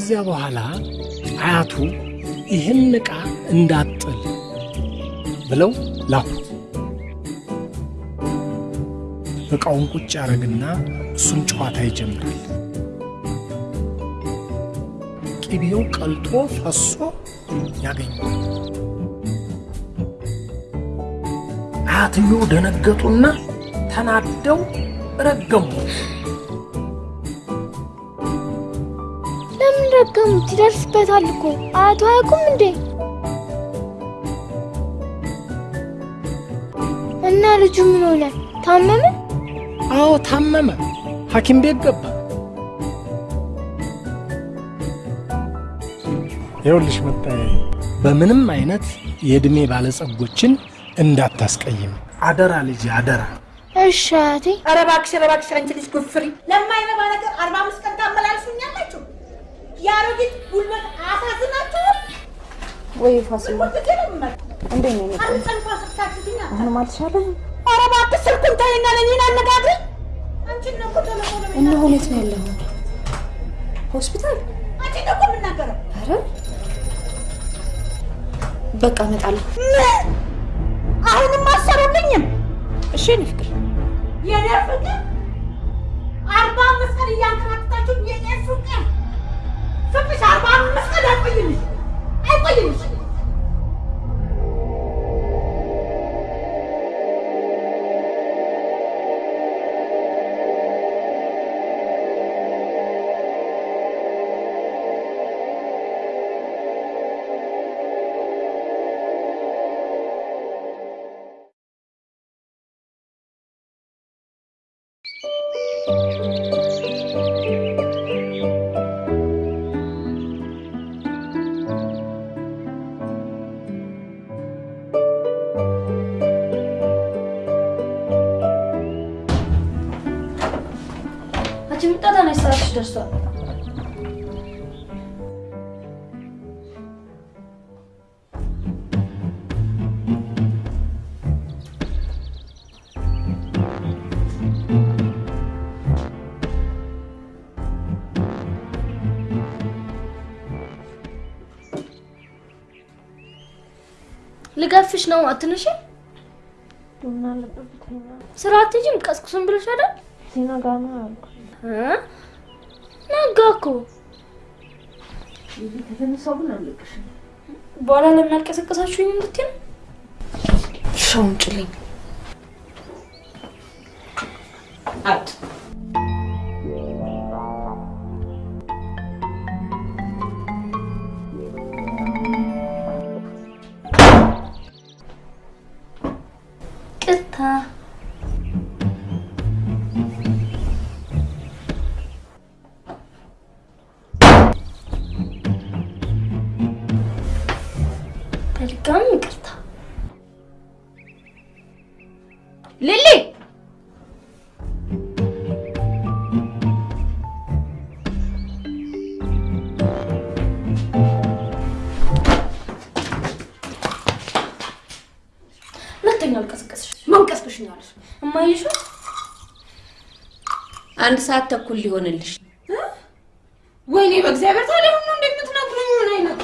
ከዚያ በኋላ አያቱ ይህን ዕቃ እንዳጥል ብለው ላኩት። ዕቃውን ቁጭ ያደረግና እሱም ጨዋታ ይጀምራል። ቅቤው ቀልጦ ፈሶ ያገኘዋል። አያትየው ደነገጡና ተናደው ረገሙ። ለምን ረገሙት? ይደርስበታል እኮ አያቱ አያውቁም እንዴ? እና ልጁ ምን ሆነ? ታመመ? አዎ ታመመ። ሐኪም ቤት ገባ። ይኸውልሽ መጣዬ፣ በምንም አይነት የዕድሜ ባለጸጎችን እንዳታስቀይም አደራ ልጅ አደራ። እሺ አያቴ። ኧረ እባክሽ ኧረ እባክሽ አንቺ ልጅ ጉፍሪ ለማይረባ ነገር አርባ አምስት ቀን ታመላልሱኛላችሁ። የአሮጊት ጉልበት አሳዝናችሁ ወይ ፋሲል እንዴት ነው አሁንም አልተሻለህም? ኧረ እባክሽ ስልኩን ተይና ለእኔን አነጋግረኝ። እና ሁኔት ነው ያለኸው? ሆስፒታል? አንቺን ነው እኮ የምናገረው። ኧረ በቃ እመጣለሁ። ምን? አሁንም አሰሩልኝም? እሺ የእኔ ፍቅር የኔ ፍቅር አርባ አምስት ቀን እያንከራተታችሁ የኔ ፍቅር ፍቅሽ አርባ አምስት ቀን አይቆይልሽ አይቆይልሽ። ልገፍሽ ነው አትነሽ። ስራ አትሄጂም? ቀስቅሱን ብለሽ አይደል? ሲነጋ ነው ያልኩት። እ? ነጋ እኮ ከተነሳው ግን በኋላ ለምን አልቀሰቀሳችሁኝ እንድትይ ነው? ሻውን ጭልኝ አጥ አንድ ሰዓት ተኩል ሊሆንልሽ። ወይኔ በእግዚአብሔር ታዲያ ሁሉ እንደምትነግሩኝ? ምን አይነት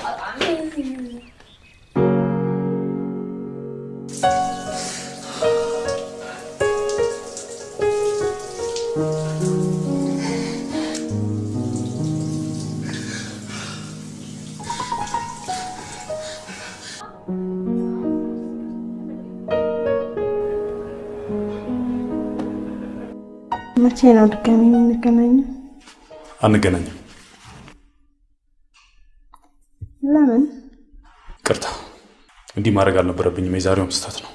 መቼ ነው ድጋሚ የምንገናኘው? አንገናኝም። ለምን? ቅርታ፣ እንዲህ ማድረግ አልነበረብኝም። የዛሬውም ስህተት ነው።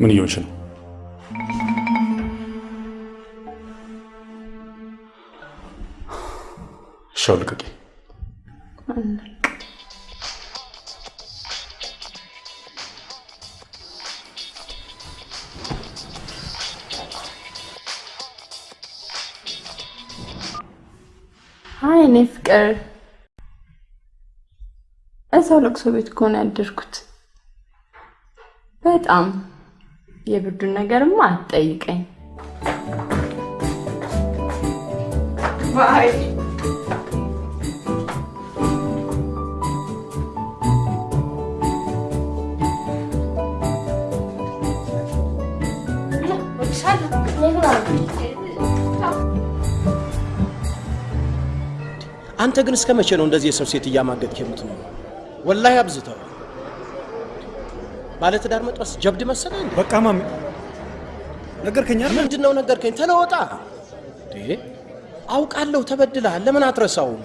ምን እየሆንሽ ነው? ሻው ልቀቂ። አይ እኔ ፍቅር እዛው ለቅሶ ቤት እኮ ነው ያደርኩት። በጣም የብርዱን ነገርማ አትጠይቀኝ። ባይ አንተ ግን እስከ መቼ ነው እንደዚህ የሰው ሴት እያማገጥክ የምትኖረው? ወላሂ አብዝተው። ባለትዳር መጥበስ ጀብድ መሰለህ እንዴ? በቃ ማሚ ነገርከኝ? ምንድን ነው ነገርከኝ? ተለወጣ እንዴ? አውቃለሁ ተበድለሃል። ለምን አትረሳውም?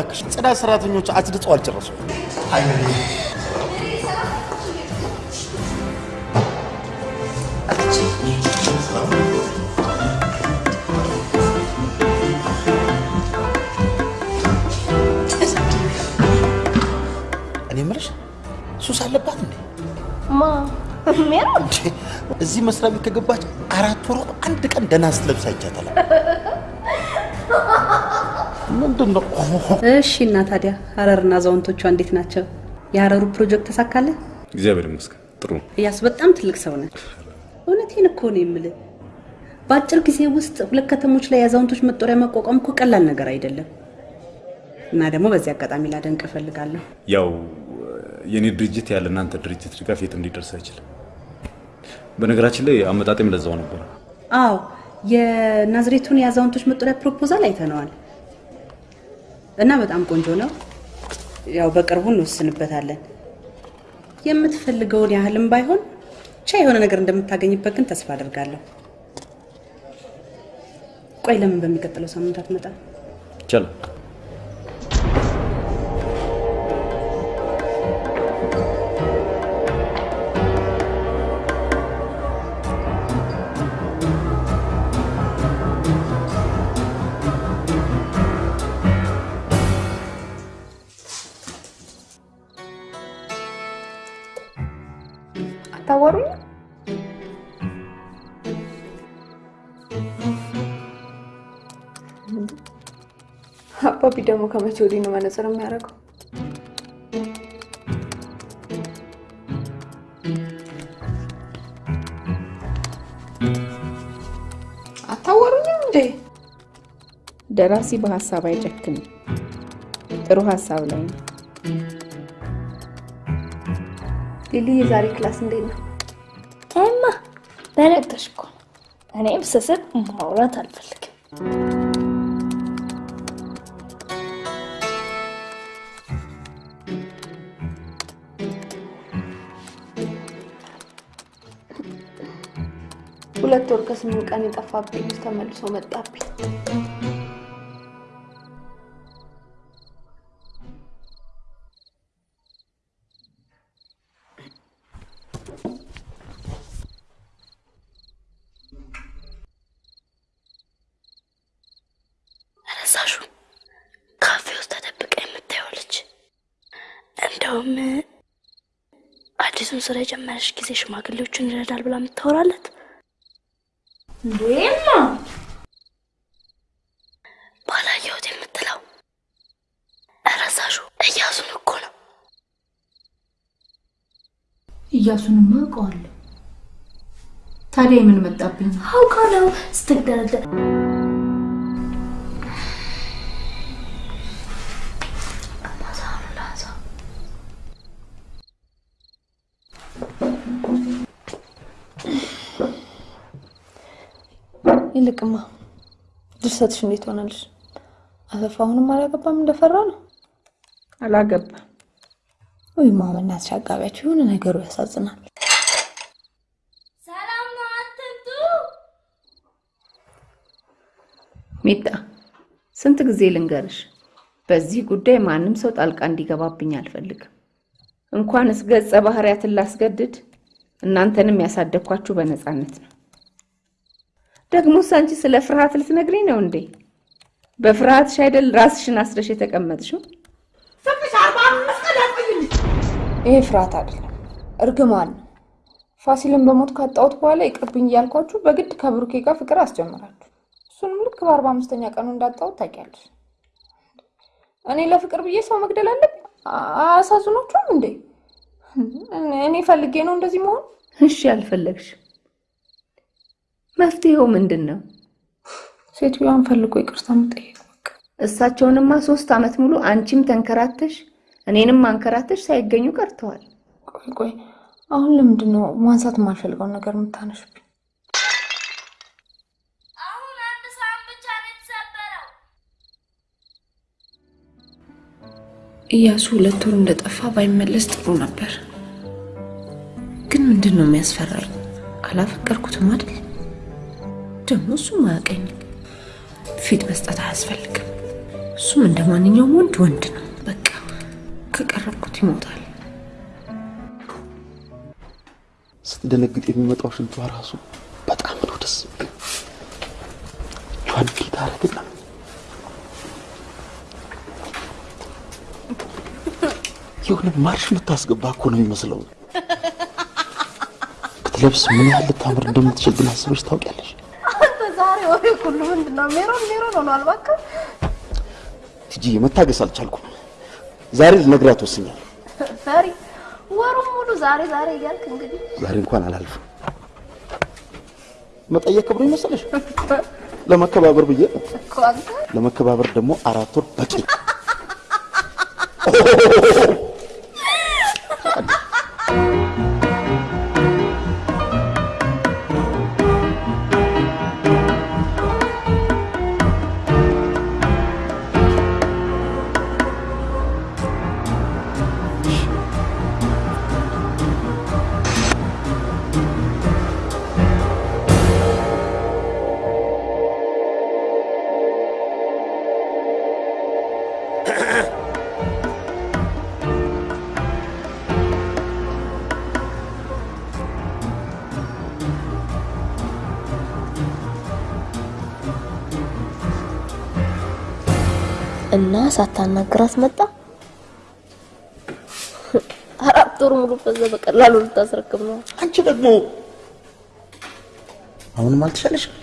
እባክሽ፣ ጽዳት ሰራተኞች አጽድተው አልጨረሱም። እኔ የምልሽ ሱስ አለባት እንዴ? ማ እዚህ መስሪያ ቤት ከገባች አራት ወሯ አንድ ቀን ደህና ስትለብስ አይቻታለሁ። ምንድን ነው? እሺ እና ታዲያ ሀረርና አዛውንቶቿ እንዴት ናቸው? የሀረሩ ፕሮጀክት ተሳካለ? እግዚአብሔር ይመስገን ጥሩ እያሱ በጣም ትልቅ ሰው ነህ። እውነቴን እኮ ነው የምልህ። በአጭር ጊዜ ውስጥ ሁለት ከተሞች ላይ የአዛውንቶች መጦሪያ ማቋቋም እኮ ቀላል ነገር አይደለም። እና ደግሞ በዚህ አጋጣሚ ላደንቅ እፈልጋለሁ። ያው የኔ ድርጅት ያለ እናንተ ድርጅት ድጋፍ የት እንዲደርስ አይችልም። በነገራችን ላይ አመጣጤም ለዛው ነበር። አዎ የናዝሬቱን የአዛውንቶች መጦሪያ ፕሮፖዛል አይተነዋል እና በጣም ቆንጆ ነው። ያው በቅርቡ እንወስንበታለን። የምትፈልገውን ያህልም ባይሆን ብቻ የሆነ ነገር እንደምታገኝበት ግን ተስፋ አደርጋለሁ። ቆይ ለምን በሚቀጥለው ሳምንት አትመጣም? ይቻላል። አባቢ ደግሞ ከመቼ ወዲህ ነው መነጽር የሚያደርገው? አታወሩኝም እንዴ? ደራሲ በሀሳብ አይጨክንም። ጥሩ ሀሳብ ላይ ነው። ሊሊ የዛሬ class እንዴት ነው? ታይማ በነገርሽ እኮ ነው። እኔም ስስቅ ማውራት አልፈልግም። ሁለት ወር ከስምንት ቀን የጠፋብኝ ልጅ ተመልሶ መጣብኝ። ረሳሹ ካፌ ውስጥ እንደውም አዲሱን ስራ የጀመረች ጊዜ ሽማግሌዎችን ይረዳል ብላ የምታወራለት እንዴማ ባላየሁት የምትለው ረሳሹ እያሱን እኮ ነው። እያሱንማ አውቀዋለሁ። ታዲያ የምን መጣብኝ? አውቃለሁ ስትግደረደር ይልቅማ ድርሰትሽ እንዴት ሆናለሽ? አሰፋ አሁንም አላገባም እንደፈራ ነው? አላገባም። ወይ ማመናትሽ አጋቢያቸው የሆነ ነገሩ ያሳዝናል። ሰላም ነው፣ አትምጡ። ሚጣ ስንት ጊዜ ልንገርሽ፣ በዚህ ጉዳይ ማንም ሰው ጣልቃ እንዲገባብኝ አልፈልግም። እንኳንስ ገጸ ባህሪያትን ላስገድድ እናንተንም ያሳደግኳችሁ በነፃነት ነው። ደግሞስ አንቺ ስለ ፍርሃት ልትነግሪኝ ነው እንዴ? በፍርሃትሽ አይደል ራስሽን አስረሽ የተቀመጥሽው? ፍቅሽ አርባ አምስት ይሄ ፍርሃት አይደለም፣ እርግማን ነው። ፋሲልን በሞት ካጣሁት በኋላ ይቅርብኝ እያልኳችሁ በግድ ከብሩኬ ጋር ፍቅር አስጀምራችሁ እሱንም ልክ በአርባ አምስተኛ ቀኑ እንዳጣሁት ታውቂያለሽ። እኔ ለፍቅር ብዬ ሰው መግደል አለብኝ? አያሳዝኖቹም እንዴ? እኔ ፈልጌ ነው እንደዚህ መሆን? እሺ አልፈለግሽ፣ መፍትሄው ምንድን ነው? ሴትዮዋን ፈልጎ ይቅርታ መጠየቅ። እሳቸውንማ ሶስት ዓመት ሙሉ አንቺም ተንከራተሽ እኔንም አንከራተሽ ሳይገኙ ቀርተዋል። ቆይ ቆይ፣ አሁን ለምንድን ነው ማንሳት የማልፈልገውን ነገር የምታነሽብኝ? እያሱ ሁለት ወር እንደጠፋ ባይመለስ ጥሩ ነበር። ግን ምንድን ነው የሚያስፈራኝ? አላፈቀርኩትም አይደል? ደግሞ እሱም አያውቀኝ። ፊት መስጠት አያስፈልግም። እሱም እንደ ማንኛውም ወንድ ወንድ ነው። በቃ ከቀረብኩት ይሞታል። ስትደነግጥ የሚመጣው ሽንቷ ራሱ በጣም ነው ደስ እጇን እንዴት የሆነ ማርሽ የምታስገባ እኮ ነው የሚመስለው። ብትለብስ ምን ያህል ልታምር እንደምትችል ግን አስበሽ ታውቂያለሽ? ዛሬ ወሬ ሁሉ ምንድን ነው? ሜሮን ሜሮን ሆኗል። እባክህ ቲጂ መታገስ አልቻልኩም። ዛሬ ልነግራት ወስኛል። ፈሪ ወሩን ሙሉ ዛሬ ዛሬ እያልክ እንግዲህ ዛሬ እንኳን አላልፍም። መጠየቅ ክብሩ ይመስልሽ? ለመከባበር ብዬ ለመከባበር ደግሞ አራት ወር በቂ። እና ሳታናግራት መጣ። አራት ወር ሙሉ በዛ በቀላሉ ልታስረክብ ነው። አንቺ ደግሞ አሁንም አልተሻለሽም?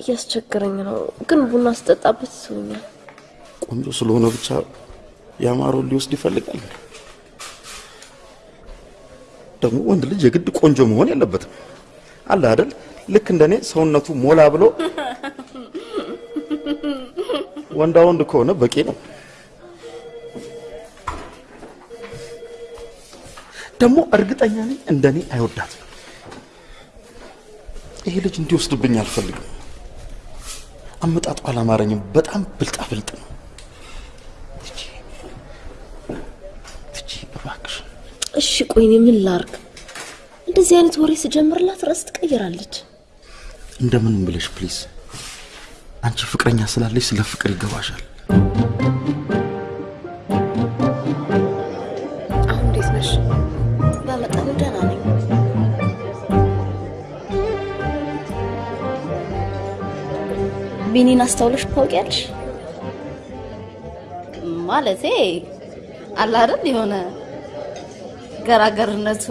እያስቸገረኝ ነው፣ ግን ቡና ስጠጣበት ይስቡኛል። ቆንጆ ስለሆነ ብቻ ያማረውን ሊወስድ ይፈልጋል። ደግሞ ወንድ ልጅ የግድ ቆንጆ መሆን የለበትም። አለ አይደል? ልክ እንደኔ ሰውነቱ ሞላ ብሎ ወንዳ ወንድ ከሆነ በቂ ነው። ደግሞ እርግጠኛ ነኝ እንደኔ አይወዳትም። ይሄ ልጅ እንዲወስድብኝ አልፈልግም። አመጣጡ አላማረኝም። በጣም ብልጣ ብልጥ ነው። ትጂ ትጂ፣ እባክሽ እሺ ቆይ እኔ ምን ላርግ? እንደዚህ አይነት ወሬ ስጀምርላት ርዕስ ትቀይራለች። እንደምንም ብለሽ please። አንቺ ፍቅረኛ ስላለሽ ስለ ፍቅር ይገባሻል። አሁን እንዴት ነሽ? በመጠኑ ቢኒን አስተውለሽ ታውቂያለሽ? ማለቴ አለ አይደል የሆነ ገራገርነቱ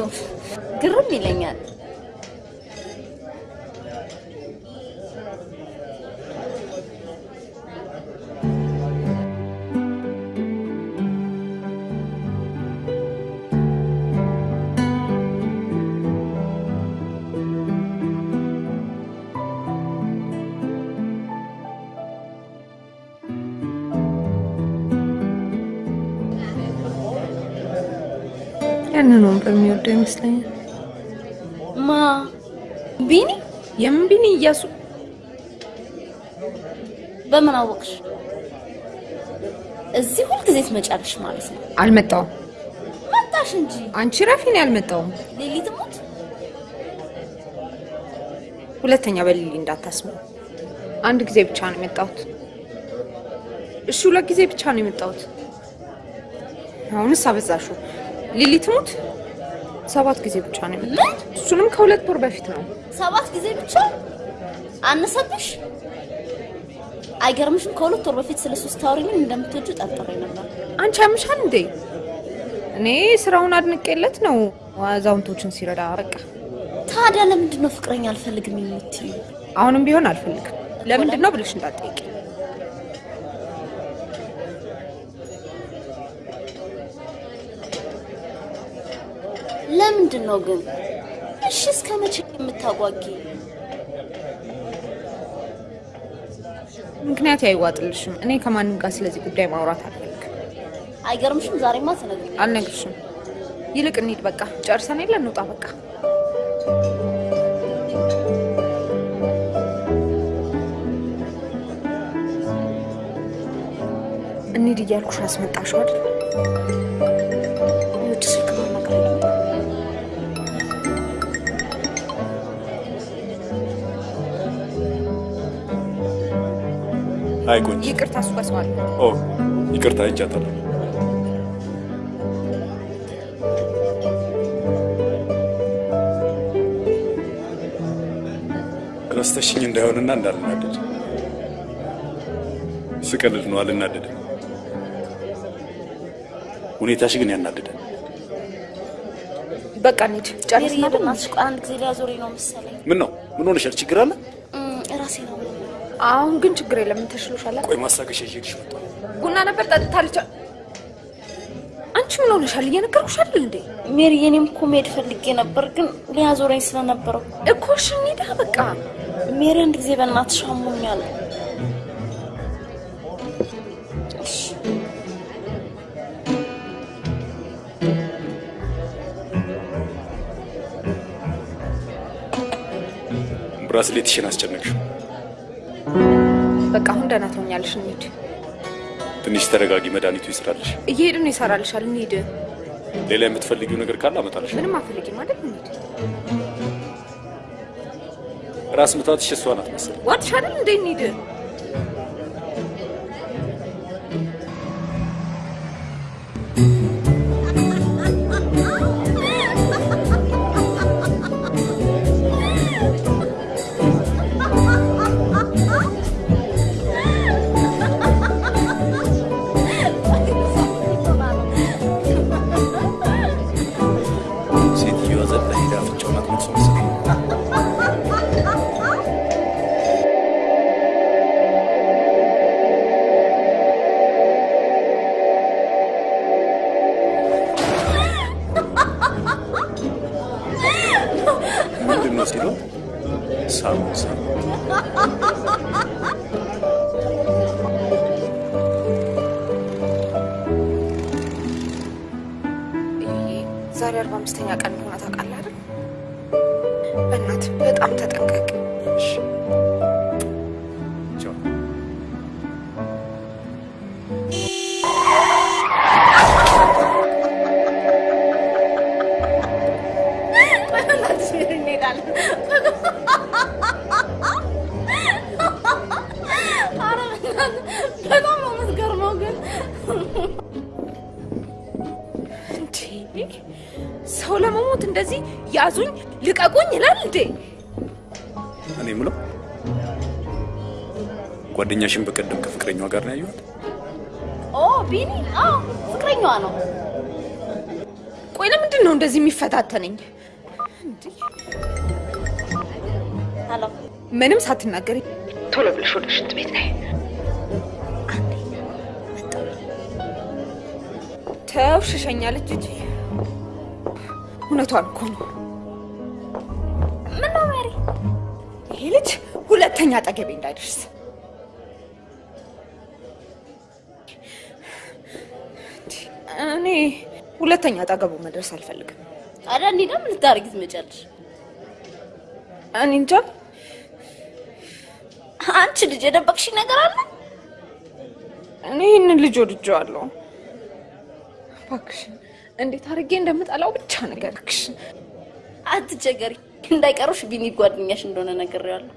ግርም ይለኛል። ያንን ወንበር የሚወደው ይመስለኛል። ማ ቢኒ? የምን ቢኒ? እያሱ በምን አወቅሽ? እዚህ ሁልጊዜ ትመጫለሽ ማለት ነው? አልመጣውም። መጣሽ እንጂ አንቺ ረፊ ነው ያልመጣውም። ሊሊ ትሙት። ሁለተኛ በሊሊ እንዳታስቡ። አንድ ጊዜ ብቻ ነው የመጣሁት። እሺ ሁለት ጊዜ ብቻ ነው የመጣሁት። አሁንስ አበዛሹ። ሊሊ ትሙት ሰባት ጊዜ ብቻ ነው የመጣሁት። እሱንም ከሁለት ወር በፊት ነው። ሰባት ጊዜ ብቻ አነሰብሽ? አይገርምሽም? ከሁለት ወር በፊት ስለ ሶስት ታወሪኝ እንደምትወጁ ጠርጥሬ ነበር። አንቺ ያምሻል እንዴ? እኔ ስራውን አድንቄለት ነው አዛውንቶችን ሲረዳ። በቃ ታዲያ ለምንድን ነው ፍቅረኛ አልፈልግም የምትይው? አሁንም ቢሆን አልፈልግም። ለምንድን ነው ብለሽ እንዳትጠይቂ። ለምንድን ነው ግን? እሺ እስከ መቼ የምታጓጊ? ምክንያት አይዋጥልሽም። እኔ ከማንም ጋር ስለዚህ ጉዳይ ማውራት አልፈልግም። አይገርምሽም? ዛሬማ ትነግሪኝ። አልነግርሽም። ይልቅ እንሂድ። በቃ ጨርሰን የለ እንውጣ። በቃ እንሂድ እያልኩሽ አስመጣሽው አይደል? አይ ቆንጆ። ይቅርታ፣ ኦ ይቅርታ አይቻታለሁ። ረስተሽኝ እንዳይሆንና እንዳልናደድ ስቀልድ ነው፣ አልናደድም። ሁኔታሽ ግን ያናደዳል። በቃ እንሂድ። ቆይ አንድ ጊዜ ሊያዞረኝ ነው መሰለኝ። ምን ነው? ምን ሆነሻል? ችግር አለ? አሁን ግን ችግር የለም። ተሽሎሻል? ቆይ ማስታገሻ ይዤልሽ መጣሁ። ቡና ነበር ጠጥታለች። አንቺ ምን ሆነሻል? እየነገርኩሽ አይደል እንዴ? ሜሪ፣ እኔም እኮ መሄድ ፈልጌ ነበር ግን ሊያዞረኝ ስለነበረው እኮ እሺ እንሂዳ በቃ። ሜሪ፣ አንድ ጊዜ በእናትሽ አሞኛል። ብራስሌትሽን አስጨነቅሽው። በቃ አሁን ደህና ትሆኛለሽ። እንሂድ። ትንሽ ተረጋጊ፣ መድኃኒቱ ይስራልሽ። እየሄድን ይሰራልሻል። እንሂድ። ሌላ የምትፈልጊው ነገር ካለ አመጣልሽ። ምንም አትፈልጊም አይደል? እንሂድ። ራስ ምታትሽ እሷ ናት መሰለኝ። ዋጥሽ አይደል እንዴ? እንሂድ። አምስተኛ ቀን እንደሆነ ታውቃለህ አይደል? በእናትህ በጣም ተጠንቀቅ። እንሄዳለን። እንደዚህ ያዙኝ ልቀቁኝ ይላል እንዴ? እኔ የምለው ጓደኛሽን በቀደም ከፍቅረኛዋ ጋር ነው ያየኋት። ኦ ቢኒ፣ አዎ ፍቅረኛዋ ነው። ቆይ ለምንድን ነው እንደዚህ የሚፈታተነኝ? hello፣ ምንም ሳትናገሪ ቶሎ ብለሽ ወደ ሽንት ቤት ነይ። ተው ሽሸኛለች እንጂ እውነቷን እኮ ነው። ምን ነው ሜሪ? ይሄ ልጅ ሁለተኛ አጠገቤ እንዳይደርስ እኔ ሁለተኛ አጠገቡ መድረስ አልፈልግም። ታዲያ እንሂዳ። ምን ልታደርጊ ትመጫለሽ? እኔ እንጃ። አንቺ ልጅ የደበቅሽኝ ነገር አለ? እኔ ይህንን ልጅ ወድጄዋለሁ። እባክሽን እንዴት አድርጌ እንደምጠላው ብቻ ነገርክሽ። አትቸገሪ፣ እንዳይቀሩሽ ቢኒ ጓደኛሽ እንደሆነ ነግሬዋለሁ።?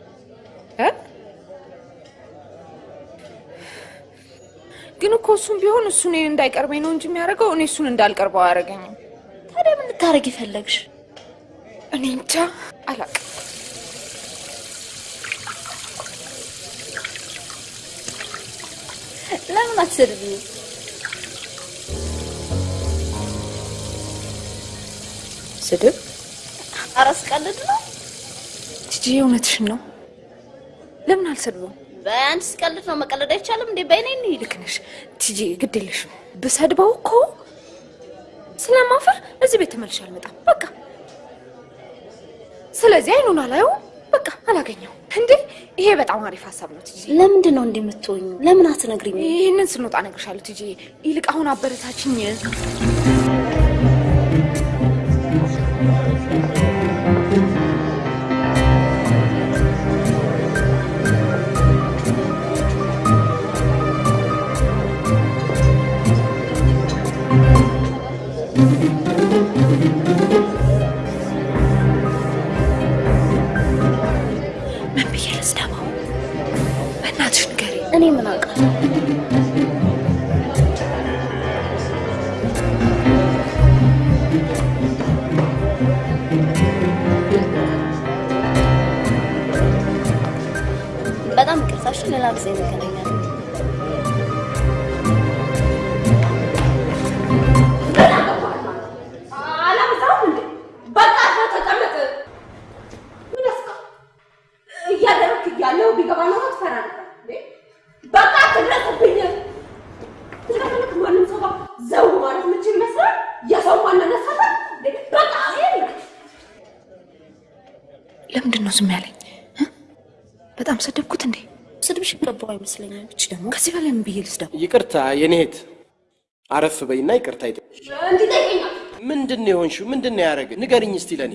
ግን እኮ እሱም ቢሆን እሱ እኔን እንዳይቀርበኝ ነው እንጂ የሚያደርገው እኔ እሱን እንዳልቀርበው አያደርገኝም። ታዲያ ምን ልታደርጊ ፈለግሽ? እኔ እንጃ አላውቅም። ለምን አትሰድብኝ? ስድብ? ኧረ ስቀልድ ነው። ቲጂ እውነትሽን ነው። ለምን አልሰድበውም? በአንድ ስቀልድ ነው። መቀለድ አይቻልም እንዴ? በይኔ እንሂድ። ልክ ነሽ ቲጂ፣ ግድ የለሽም። ብሰድበው እኮ ስለማፈር እዚህ ቤት ተመልሼ አልመጣም። በቃ ስለዚህ አይኑን አላየውም። በቃ አላገኘው እንዴ። ይሄ በጣም አሪፍ ሀሳብ ነው ቲጂ። ለምንድን ነው እንዲህ የምትሆኙ? ለምን አትነግሪኝ? ይህንን ስንወጣ እነግርሻለሁ ቲጂ። ይልቅ አሁን አበረታችኝ። እኔ ምን አውቃለሁ? በጣም ይቅርታ። እሺ፣ ሌላ ጊዜ እንገናኛለን። አይመስለኝም። እች ደግሞ ከዚህ በላይ ምን ብዬ ልስደው? ይቅርታ የኔ እህት፣ አረፍ በይና ይቅርታ ይጠ ምንድን ነው የሆንሽው? ምንድን ነው ያደረገ? ንገርኝ እስቲ ለእኔ።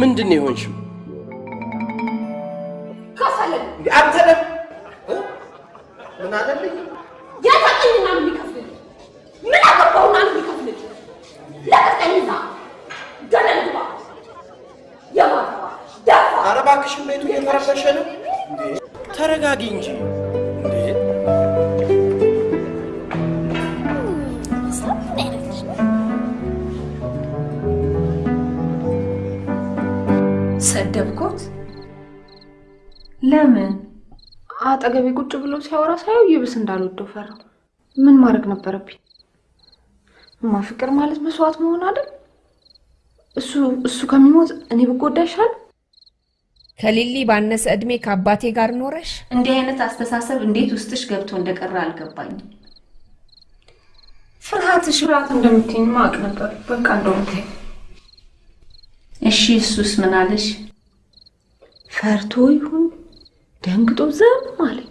ምንድን ነው የሆንሽው? ደግሞ ምን አለልኝ? ያታቀኝና ነው የሚከፍልልኝ። ምን አገባውና ነው የሚከፍልልኝ? ለቀቀኝ እዛ ገደል ግባ። የማትረባ ደፋ ኧረ እባክሽን ቤቱ እየተረበሸ ነው። እንዴ ተረጋጊ እንጂ? ሰደብኩት? ለምን? አጠገቤ ቁጭ ብሎ ሲያወራ ሳየው ይብስ እንዳልወደው ፈራው። ምን ማድረግ ነበረብኝ? እማ ፍቅር ማለት መስዋዕት መሆን አይደል? እሱ እሱ ከሚሞት እኔ ብጎዳ ይሻል። ከሊሊ ባነሰ እድሜ ከአባቴ ጋር ኖረሽ እንዲህ አይነት አስተሳሰብ እንዴት ውስጥሽ ገብቶ እንደቀረ አልገባኝም። ፍርሃትሽ ፍርሃት እንደምትይኝ ማቅ ነበር። በቃ እንደውም ተይው። እሺ እሱስ ምን አለሽ? ፈርቶ ይሁን ደንግጦ ዝም አለኝ።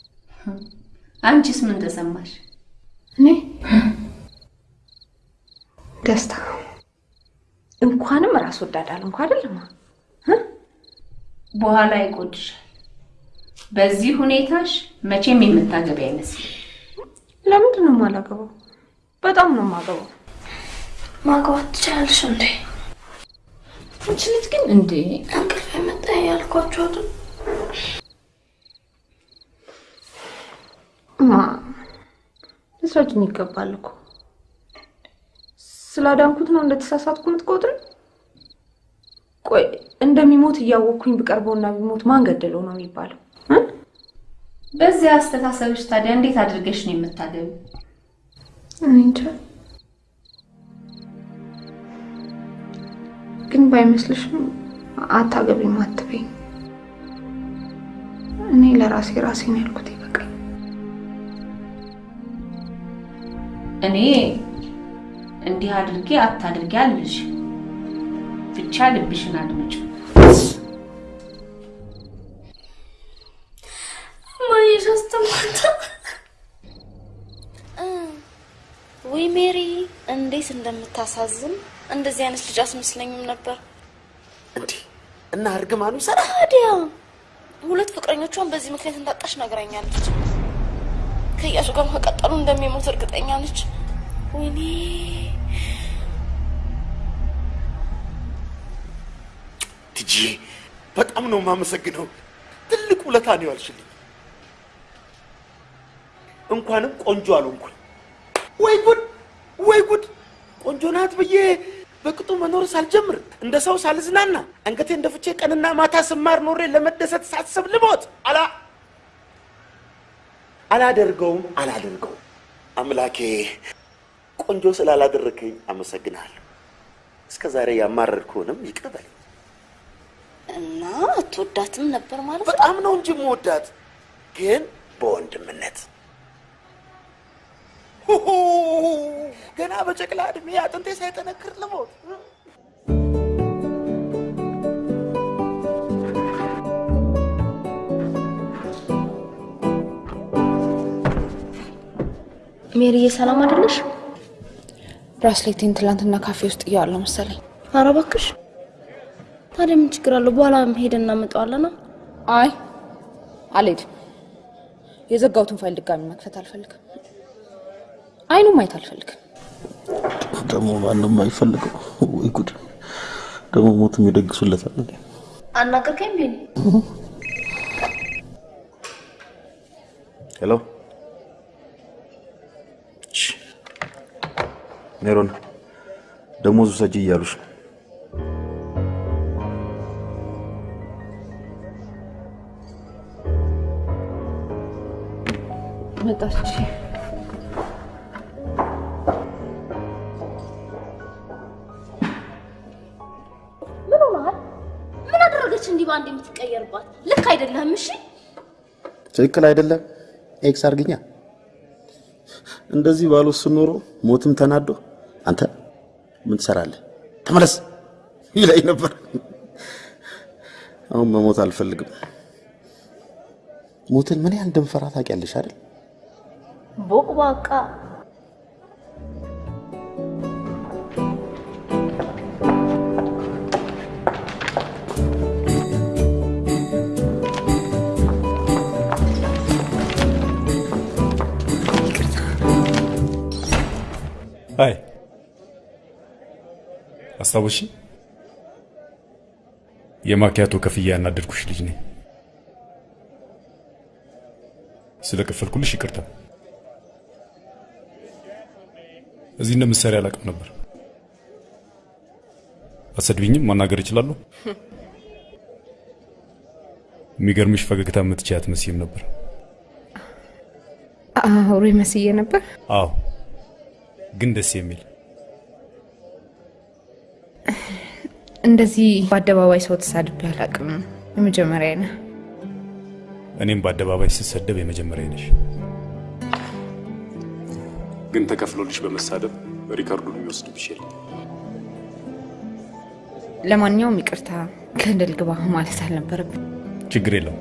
አንቺስ ምን ተሰማሽ? እኔ ደስታ እንኳንም ራስ ወዳድ አልንኩ አይደለም። በኋላ ይቆጭሻል። በዚህ ሁኔታሽ መቼም የምታገቢ አይመስልም። ለምንድን ነው የማላገባው? በጣም ነው የማገባው። ማግባት ትችላለሽ እንዴ? አንቺ ልጅ ግን እንዴ እንቅልፍ የመጣ ያልኳቸው? እማ ልትረጅኝ ይገባል እኮ። ስላዳንኩት ነው እንደተሳሳትኩ የምትቆጥር? ቆይ እንደሚሞት እያወቅኩኝ ብቀርበውና ቢሞት ማን ገደለው ነው የሚባለው? በዚህ አስተሳሰብሽ ታዲያ እንዴት አድርገሽ ነው እንጃ። ግን ባይመስልሽም አታገቢም አትበይኝ። እኔ ለራሴ ራሴ ነው ያልኩት ይበቃኝ። እኔ እንዲህ አድርጌ አታድርጌ አልልሽ፣ ብቻ ልብሽን አስተማታ ወይ ሜሪ እንዴት እንደምታሳዝን! እንደዚህ አይነት ልጅ አስመስለኝም ነበር። እና እርግማኑ ታዲያ ሁለት ፍቅረኞቿን በዚህ ምክንያት እንዳጣች ነግራኛለች። ከእያሱ ጋር መቀጠሉ እንደሚሞት እርግጠኛ ነች። ወይኔ በጣም ነው የማመሰግነው። ትልቅ ውለታ ነው ያልሽልኝ። እንኳንም ቆንጆ አልሆንኩኝ። ወይ ጉድ ወይ ጉድ! ቆንጆ ናት ብዬ በቅጡ መኖር ሳልጀምር እንደ ሰው ሳልዝናና አንገቴ እንደፍቼ ቀንና ማታ ስማር ኖሬ ለመደሰት ሳስብ ልሞት አላ አላደርገውም አላደርገውም። አምላኬ ቆንጆ ስላላደረከኝ አመሰግናለሁ። እስከ ዛሬ ያማረርኩህንም ይቅር በለኝ። እና አትወዳትም ነበር ማለት ነው? በጣም ነው እንጂ የምወዳት፣ ግን በወንድምነት! ገና በጨቅላ እድሜ አጥንቴ ሳይጠነክር ልሞት። ሜሪዬ ሰላም አይደለሽ? ብራስሌቴን ትላንትና ካፌ ውስጥ እያዋለሁ መሰለኝ። ኧረ እባክሽ። ታዲያ ምን ችግር አለው? በኋላ ሄደን እናመጣዋለና። አይ አልሄድም። የዘጋሁትን ፋይል ድጋሚ መክፈት አልፈልግም። አይኑ ማየት አልፈልግም። ደግሞ ማንም አይፈልገው። ወይ ጉድ! ደግሞ ሞትም ይደግሱለታል። እንዴ? አናገርከኝ ቢኒ? hello ሜሮን፣ ደሞዙ ሰጂ እያሉሽ ነው። መጣች። ምን ሆነሃል? ምን አደረገች እንዲህ በአንድ የምትቀየርባት? ልክ አይደለህም። እሺ ትክክል አይደለም። X አርጊኛ። እንደዚህ ባልወስን ኖሮ ሞትም ተናዶ አንተ ምን ትሰራለህ ተመለስ ይለኝ ነበር። አሁን መሞት አልፈልግም። ሞትን ምን ያህል እንደምፈራ ታውቂያለሽ አይደል? ቦቅቧቃ አይ አስታወሽ የማኪያቶ ከፍያ ያናደድኩሽ ልጅ ነኝ። ስለ ከፈልኩልሽ ይቅርታ። እዚህ እንደምትሰሪ አላውቅም ነበር። አሰድቢኝም ማናገር እችላለሁ። የሚገርምሽ ፈገግታ የምትችይ አትመስይም ነበር። አውሬ መስዬ ነበር። አዎ፣ ግን ደስ የሚል እንደዚህ በአደባባይ ሰው ተሳድቤ አላውቅም። የመጀመሪያ ነህ። እኔም በአደባባይ ስሰደብ የመጀመሪያ ነሽ። ግን ተከፍሎልሽ በመሳደብ ሪካርዱን የሚወስድብሽ የለም። ለማንኛውም ይቅርታ፣ ገደል ግባ ማለት አልነበረብን። ችግር የለም።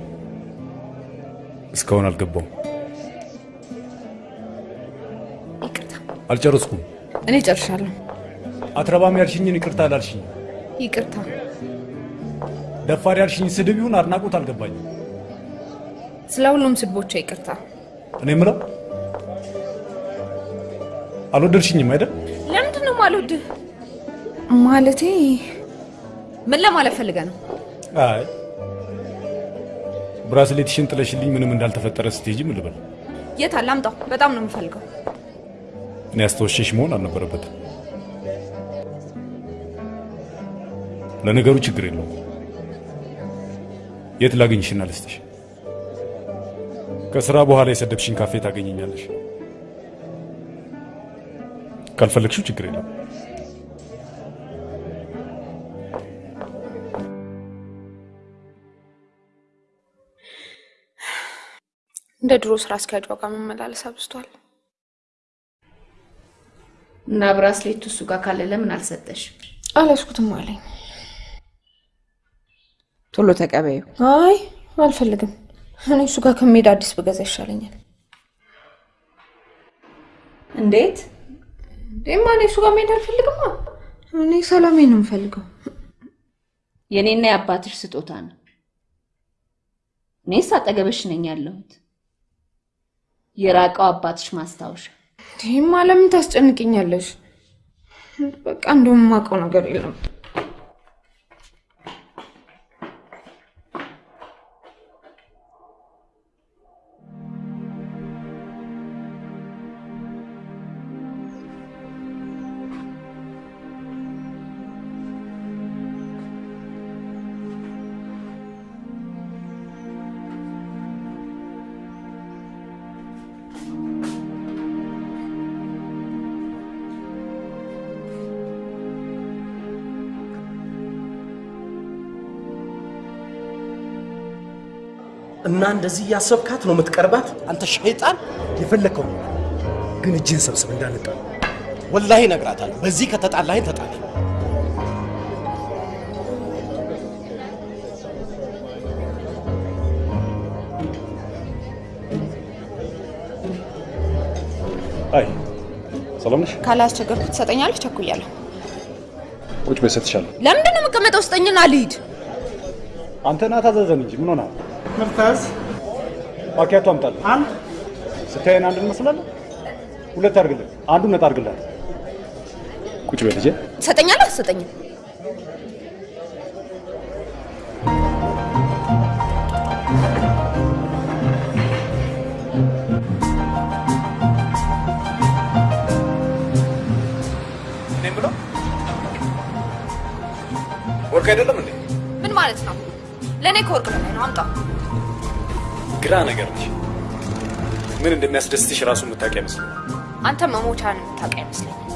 እስካሁን አልገባውም። አልጨረስኩም። እኔ ጨርሻለሁ። አትረባም ያልሽኝን ይቅርታ አላልሽኝ። ይቅርታ። ደፋር ያልሽኝ ስድብ ይሁን አድናቆት አልገባኝም። ስለ ሁሉም ስድቦቿ ይቅርታ። እኔ የምለው አልወደድሽኝም አይደል? ለምንድን ነው የማልወድህ? ማለቴ ምን ለማለት ፈልገህ ነው? አይ ብራስሌትሽን ጥለሽልኝ ምንም እንዳልተፈጠረ ስትሄጂ ምን ልበል? የት አለ? አምጣው። በጣም ነው የምፈልገው። እኔ አስተወሸሽ መሆን አልነበረበትም። ለነገሩ ችግር የለውም። የት ላገኝሽና ልስጥሽ? ከስራ በኋላ የሰደብሽን ካፌ ታገኘኛለሽ። ካልፈለግሽው ችግር የለም። እንደ ድሮ ስራ አስኪያጇ ጋር መመላለስ አብዝቷል። እና ብራስሌቱ እሱ ጋር ካለ ለምን አልሰጠሽ? አልያዝኩትም አለኝ። ቶሎ ተቀበዩ። አይ አልፈልግም። እኔ እሱ ጋር ከመሄድ አዲስ ብገዛ ይሻለኛል። እንዴት? እማ እኔ እሱ ጋር መሄድ አልፈልግማ። እኔ ሰላሜን ነው የምፈልገው። የኔና የአባትሽ ስጦታ ነው። እኔስ አጠገብሽ ነኝ ያለሁት። የራቀው አባትሽ ማስታወሻ። ይህማ ለምን ታስጨንቅኛለሽ? በቃ እንደውም የማውቀው ነገር የለም። እንደዚህ እያሰብካት ነው የምትቀርባት? አንተ ሸይጣን! የፈለግከው ግን እጅህን ሰብስብ እንዳንጣ። ወላሂ እነግራታለሁ። በዚህ ከተጣላኸኝ ተጣላ። አይ ሰላም ነሽ? ካላስቸገርኩ ትሰጠኛለህ? ቸኩያለሁ። ቁጭ በይ እሰጥሻለሁ። ለምንድን ነው የምቀመጠው? ስጠኝና ልሂድ። አንተ ና ታዘዘን እንጂ ምን ሆነሃል? ምርታዝ ማኪያቶ አምጣልህ። አንድ ስታየን አንድ እንመስላለን። ሁለት አድርግልን፣ አንዱን ነጣ አድርግላት። ቁጭ በይ ልጄ። ትሰጠኛለህ? አትሰጠኝም? ወርቅ አይደለም እንዴ? ምን ማለት ነው? ለእኔ ከወርቅ በላይ ነው። አምጣ። ግራ ነገር ነሽ። ምን እንደሚያስደስትሽ ራሱ የምታውቂ አይመስልም። አንተ መሞቻን የምታውቅ አይመስለኝም።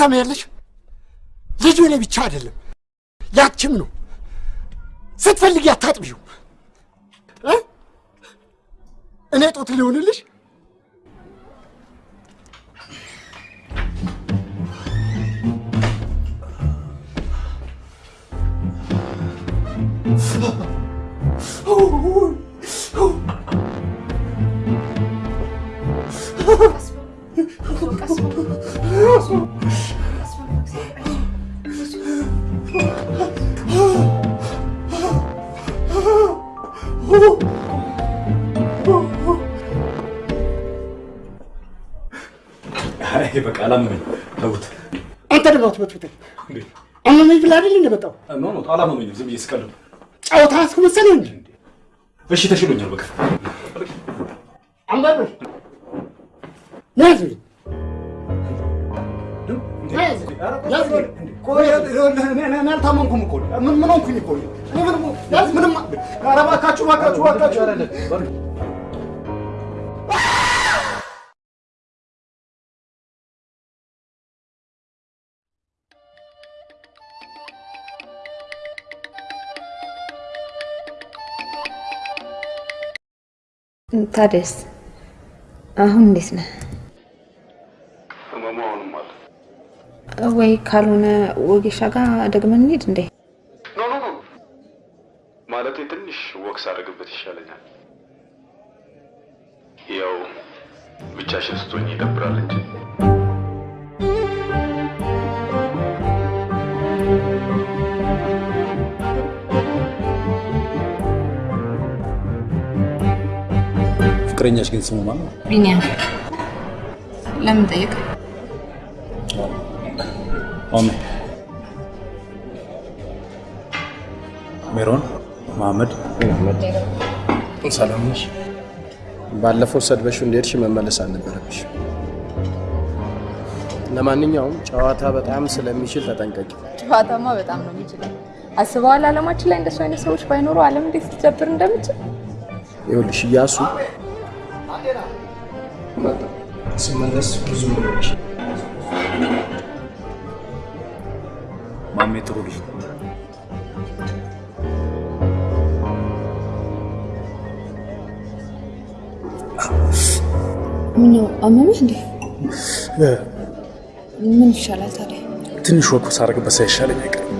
ትሰማያለሽ? ልጁ እኔ ብቻ አይደለም ያችም ነው። ስትፈልጊ አታጥቢው።? እኔ ጦት ሊሆንልሽ በቃ አላመመኝ። ተውት። አንተ ደግሞ አትበጥብጠኝ። አመመኝ ብለህ አይደል እንደመጣው no no አላመመኝም። ዝም ብዬ ስቀልድ ጨዋታ አስመሰለህ እንጂ እሺ ተሽሎኛል። በቃ አንበል ያዝ አልታመንኩም እኮ። ምን ምን ሆንኩኝ እኮ? እኔ ምንም ያዝ ምንም ኧረ እባካችሁ እባካችሁ እባካችሁ። ታዲያስ አሁን እንዴት ነህ? ህመሙ አሁንም አለ። ወይ ካልሆነ ወጌሻ ጋር ደግመን እንሂድ እንዴ? no no no ማለቴ ትንሽ walk ሳደርግበት ይሻለኛል። ያው ብቻሽን ስትሆኝ ይደብራል እንጂ ፍቅረኛሽ ግን ስሙ ማን ነው? ቢኒያም ለምን ጠየቅ? ኦሜ ሜሮን መሐመድ ሰላም ነሽ? ባለፈው ሰድበሽው እንደሄድሽ መመለስ አልነበረብሽ። ለማንኛውም ጨዋታ በጣም ስለሚችል ተጠንቀቂ። ጨዋታማ በጣም ነው የሚችለው። አስበዋል? አለማችን ላይ እንደሱ አይነት ሰዎች ባይኖሩ ዓለም እንዴት ልትጀብር እንደምችል። ይኸውልሽ እያሱ ስመለስ ብዙ ጥሩ ልጅ ነው። ምነው አመመሽ እንዴ? ምን ይሻላል ታዲያ? ትንሽ ወቅት ሳረግበት ሳይሻለኝ አይቀርም።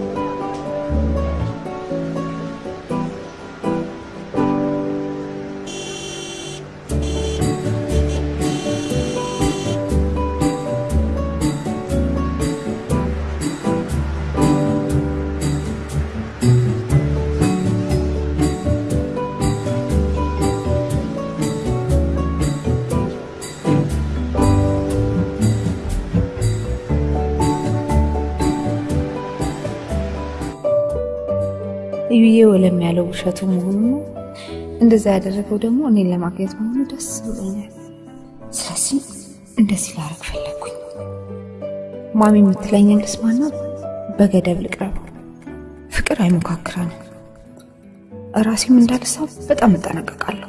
ውሸቱ መሆኑ ነው። እንደዛ ያደረገው ደግሞ እኔን ለማግኘት መሆኑ ደስ ብሎኛል። ስለዚህ እንደዚህ ላረግ ፈለግኩኝ። ማሚ የምትለኝን ልስማና በገደብ ልቅረበው። ፍቅር አይሞካክረንም። እራሴም እንዳልሳብ በጣም እጠነቀቃለሁ።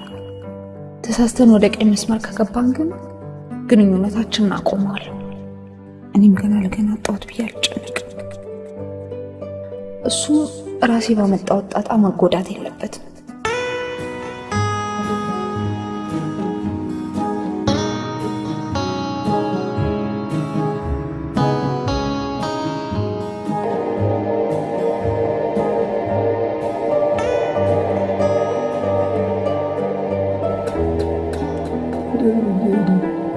ተሳስተን ወደ ቀኝ መስመር ከገባን ግን ግንኙነታችንን አቆመዋለሁ። እኔም ገና ለገና አጣሁት ብዬ አልጨነቅም። እሱ ራሴ ባመጣሁት ጣጣ መጎዳት የለበትም።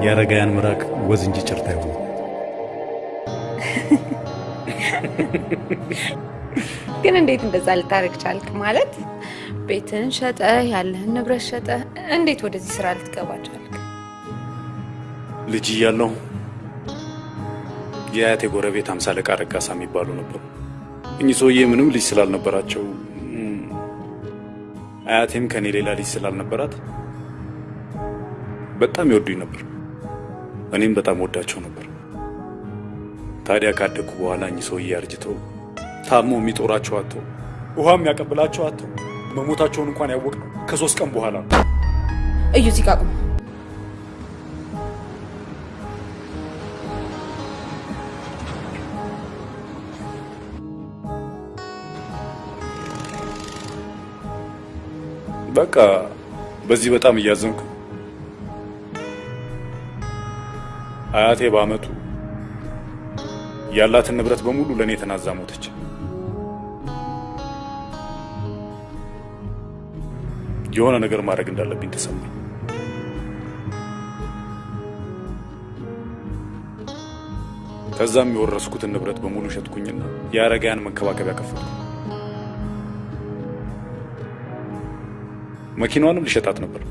የአረጋውያን ምራቅ ወዝ እንጂ ግን እንዴት እንደዛ ልታደርግ ቻልክ? ማለት ቤትን ሸጠ ያለህን ንብረት ሸጠ እንዴት ወደዚህ ስራ ልትገባ ቻልክ? ልጅ እያለሁ የአያቴ ጎረቤት አምሳ አለቃ ረጋሳ የሚባሉ ነበሩ። እኚህ ሰውዬ ምንም ልጅ ስላልነበራቸው አያቴም ከኔ ሌላ ልጅ ስላልነበራት በጣም ይወዱኝ ነበር። እኔም በጣም ወዳቸው ነበር። ታዲያ ካደግኩ በኋላ እኚህ ሰውዬ አርጅተው ታሞ የሚጦራቸው አጥተው ውሃ የሚያቀብላቸው አጥተው መሞታቸውን እንኳን ያወቅነው ከሶስት ቀን በኋላ ነው። እዩ እዚህ ጋር በቃ በዚህ በጣም እያዘንኩ አያቴ በአመቱ ያላትን ንብረት በሙሉ ለእኔ ተናዛ ሞተች። የሆነ ነገር ማድረግ እንዳለብኝ ተሰማኝ። ከዛም የወረስኩትን ንብረት በሙሉ ሸጥኩኝና የአረጋያን መንከባከቢያ ከፈትኩ። መኪናዋንም ልሸጣት ነበር።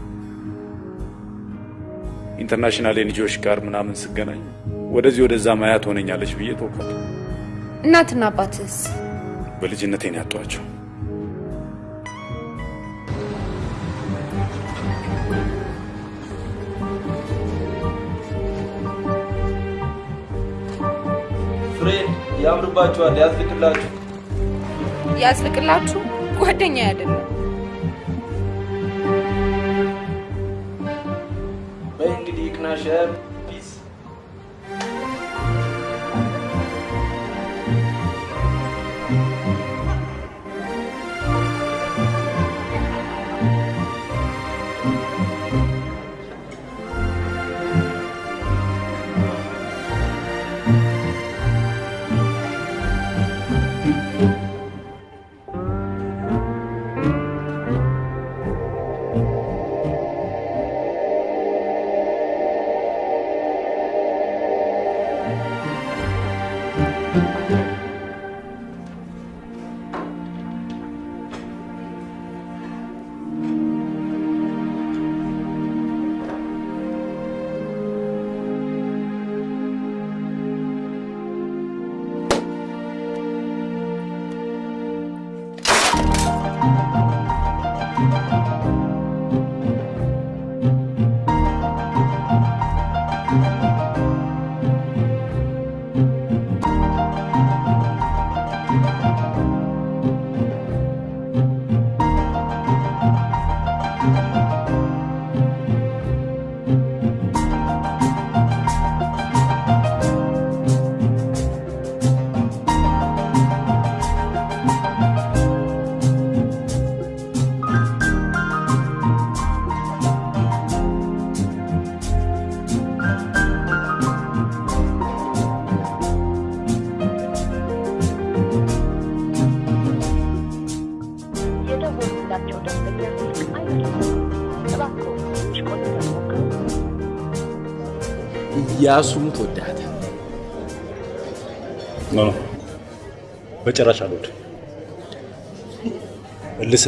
international የልጆች ጋር ምናምን ስገናኝ ወደዚህ ወደዛ ማያ ትሆነኛለች ብዬ ተውኳት። እናትና አባትስ? በልጅነቴ ነው ያጧቸው። friend ያምርባችኋል፣ ያዝልቅላችሁ። ያዝልቅላችሁ። ጓደኛ አይደለም። በይ እንግዲህ ይቅናሽ። peace እያሱም ትወዳታል። no no፣ በጭራሽ አልወድም። እልህ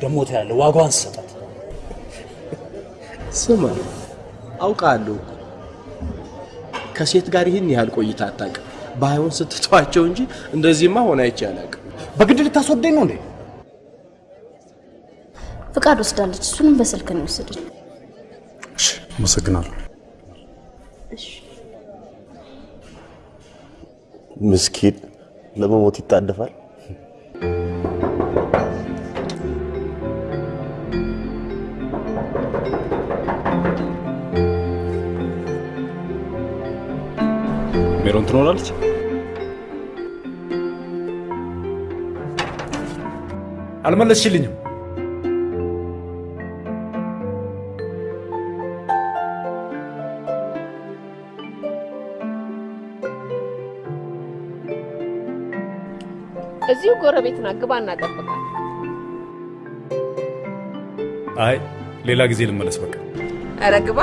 ደግሞ ታያለህ፣ ዋጋዋን ስሰጣት። ስማ አውቃለሁ እኮ ከሴት ጋር ይህን ያህል ቆይታ አታውቅም። ባይሆን ስትተዋቸው እንጂ እንደዚህማ ሆነ አይቼ አላውቅም። በግድ ልታስወደኝ ነው እንዴ? ፍቃድ ወስዳለች። እሱንም በስልክ ነው የወሰደች። አመሰግናለሁ። ምስኪን ለመሞት ይጣደፋል። ሜሮን ትኖራለች? አልመለስሽልኝም። እዚሁ ጎረቤት ናት። ግባ እናጠብቃት። አይ ሌላ ጊዜ ልመለስ። በቃ ኧረ ግባ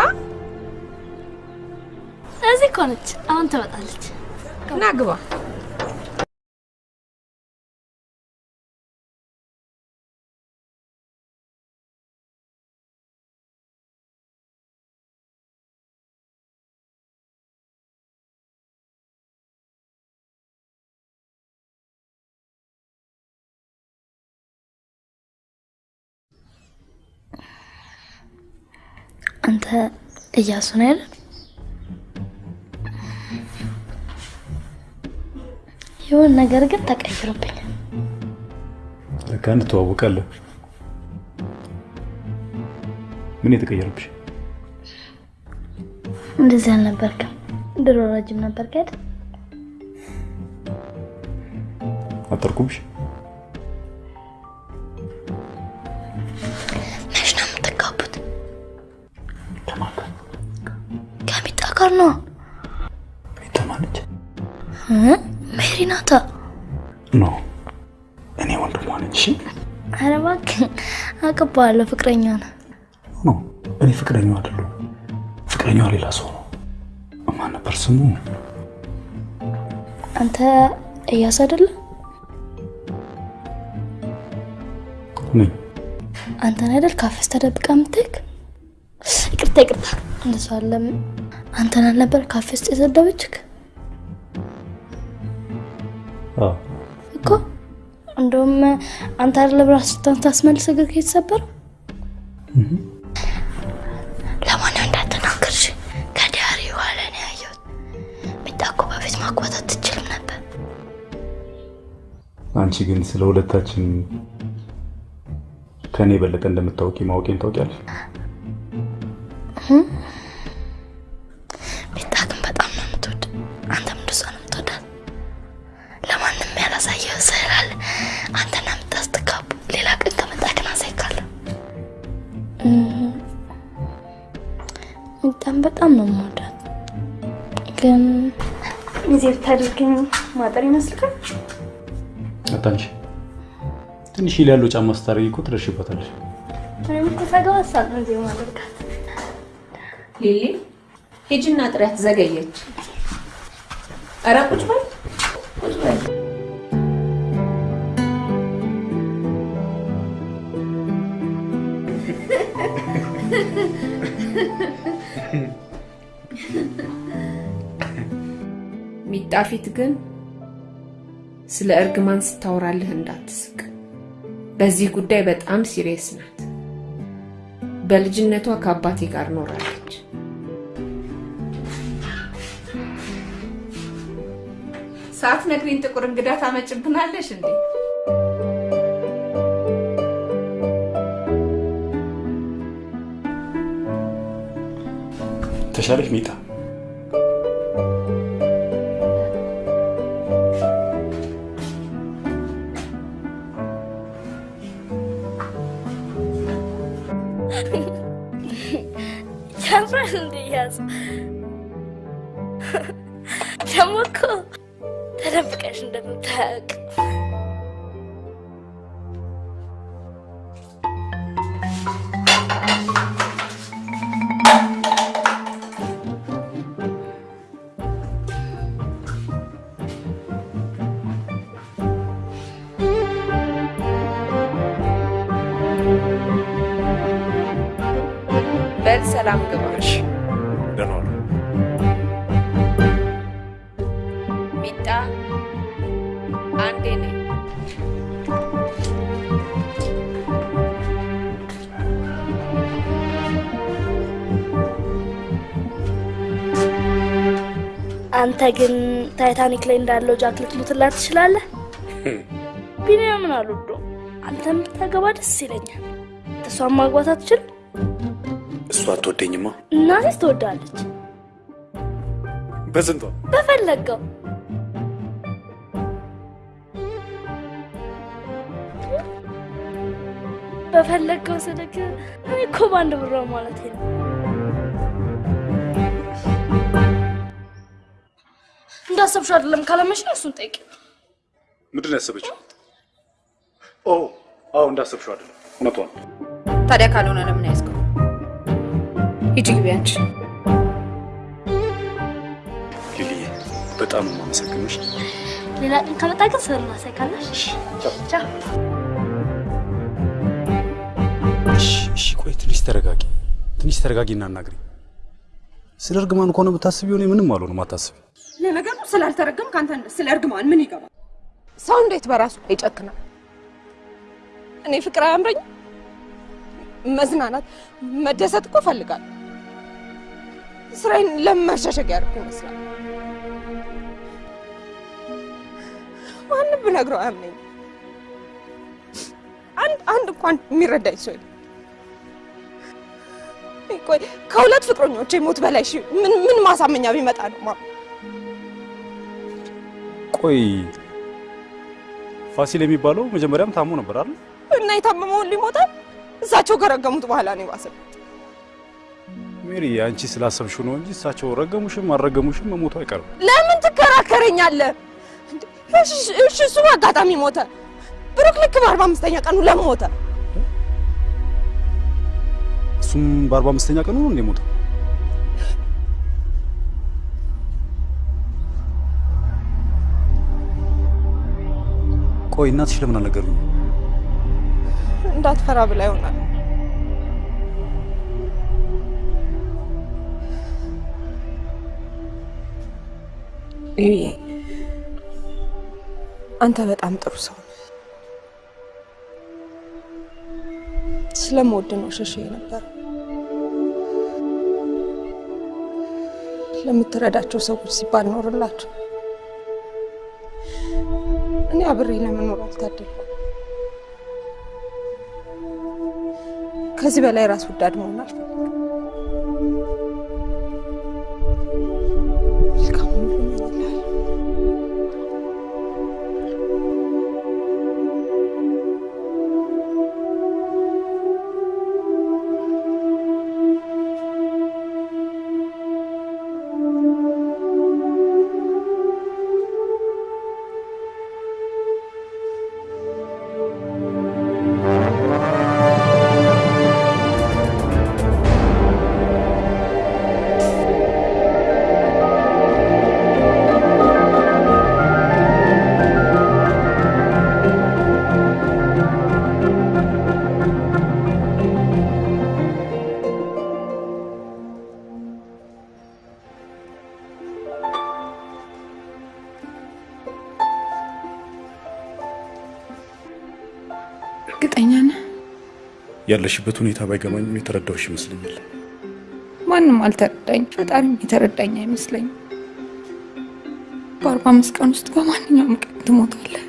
እዚህ እኮ ነች። አሁን ትመጣለች። እና ግባ። እያሱ ነው አይደል? የሆነ ነገር ግን ተቀይሮብኛል። ለካ እንተዋወቃለን። ምን የተቀየረብሽ? እንደዚህ አልነበርክም። ድሮ ረጅም ነበርክ አይደል? አጠርኩብሽ? ጋር ነው። ማነች? እ? ሜሪ ናታ። no እኔ ወንድሟ ነኝ። እሺ ኧረ እባክህ አውቅብሃለሁ፣ ፍቅረኛ ነህ። no እኔ ፍቅረኛዋ አይደለሁም። ፍቅረኛዋ ሌላ ሰው ነው። ማን ነበር ስሙ? አንተ እያሱ አይደለም? ነኝ። አንተን አይደል ካፌስ ተደብቃ የምትሄድ? ይቅርታ ይቅርታ፣ እንደሱ አለም። አንተን አልነበር ካፌ ውስጥ የሰደበችክ አዎ እኮ? እንደውም አንተ አይደለ ብራስታን ታስመልስ እግር የተሰበረው። ለማንም እንዳትናገርሽ ከዲያሪ በኋላ ነው ያየሁት። እኮ በፊት ማግባት አትችልም ነበር። አንቺ ግን ስለ ሁለታችን ከእኔ የበለጠ እንደምታውቂ ማወቄን ታውቂያለሽ። ትንሽ ሂል ያለው ጫማ ስታደርጊ እኮ ትደርሽበታለሽ። እኮ ነው ማደርጋት። ሊሊ ሂጂና ጥሪያት፣ ዘገየች። ኧረ ቁጭ በል ቁጭ በል። ሚጣ ፊት ግን ስለ እርግማን ስታወራልህ እንዳትስቅ። በዚህ ጉዳይ በጣም serious ናት። በልጅነቷ ከአባቴ ጋር ኖራለች። ሳትነግሪኝ ጥቁር እንግዳ ታመጭብናለሽ እንዴ? ተሻለሽ ሚጣ? እያሱ ደግሞ እኮ ተደብቀሽ እንደምታያውቅ በል ሰላም ግባ። ሚጣ አንዴ ነኝ። አንተ ግን ታይታኒክ ላይ እንዳለው ጃክ ልትሉትላት ትችላለህ። ቢኒያምን አልወደውም። አንተም ብታገባ ደስ ይለኛል። እሷን ማግባት አትችልም? እሷ አትወደኝማ። እናቴስ ትወዳለች። በስንቷ በፈለገው በፈለገው ስልክ እኔ እኮ በአንድ ብሯ ማለት ነው። እንዳሰብሽው አይደለም። ካላመሽ እሱን ጠይቂ። ምንድን ነው ያሰበችው? ኦ አዎ፣ እንዳሰብሽው አይደለም። እውነቷን ታዲያ ካልሆነ ለምን ያዝከው? ሂጂ ግቢ አንቺ። ሊሊዬ፣ በጣም ነው የማመሰግንሽ። ሌላ ቀን ከመጣ ግን ስዕል እናሳይካለሽ። እሺ፣ እሺ፣ ቆይ ትንሽ ተረጋጊ፣ ትንሽ ተረጋጊ እና አናግሪ። ስለ እርግማን ከሆነ ብታስቢው እኔ ምንም አልሆንም፣ አታስቢ። ለነገሩ ስላልተረገም ከአንተ ስለ እርግማን ምን ይገባል? ሰው እንዴት በራሱ ይጨክናል? እኔ ፍቅር አያምረኝ? መዝናናት፣ መደሰት እኮ እፈልጋለሁ። ስራዬን ለምን መሸሸግ ያደርኩ ይመስላል? ማንም ብነግረው አያምነኝ። አንድ አንድ እንኳን የሚረዳኝ ሰው የለም። ቆይ ከሁለት ፍቅረኞቼ ሞት በላይ ምን ምን ማሳመኛ ቢመጣ ነው ቆይ ፋሲል የሚባለው መጀመሪያም ታሞ ነበር አይደል? እና የታመመውን ሊሞታል እሳቸው ከረገሙት በኋላ ነው የባሰው። ሜሪ፣ አንቺ ስላሰብሽው ነው እንጂ እሳቸው ረገሙሽም አልረገሙሽም መሞቱ አይቀርም። ለምን ትከራከረኛለህ? እንዴ፣ እሺ እሺ፣ እሱ አጋጣሚ ሞተ። ብሩክ ልክ በአርባ አምስተኛ ቀኑ ለምን ሞተ? እሱም በአርባ አምስተኛ ቀኑ ነው እንደ ሞተው። ቆይ እናትሽ ለምን አልነገሩኝ? እንዳትፈራ ብላ ይሆናል። ይሄ አንተ በጣም ጥሩ ሰው ስለምወድ ነው ሸሽ ነበር። ለምትረዳቸው ሰዎች ሲባል ኖርላቸው። እኔ አብሬ ለመኖር አልታደልኩም። ከዚህ በላይ ራስ ወዳድ መሆን አልፈልግም። ያለሽበት ሁኔታ ባይገባኝም የተረዳሁሽ ይመስለኛል። ማንም አልተረዳኝ፣ ፈጣሪም የተረዳኝ አይመስለኝም። በአርባ አምስት ቀን ውስጥ በማንኛውም ቀን ትሞታለህ።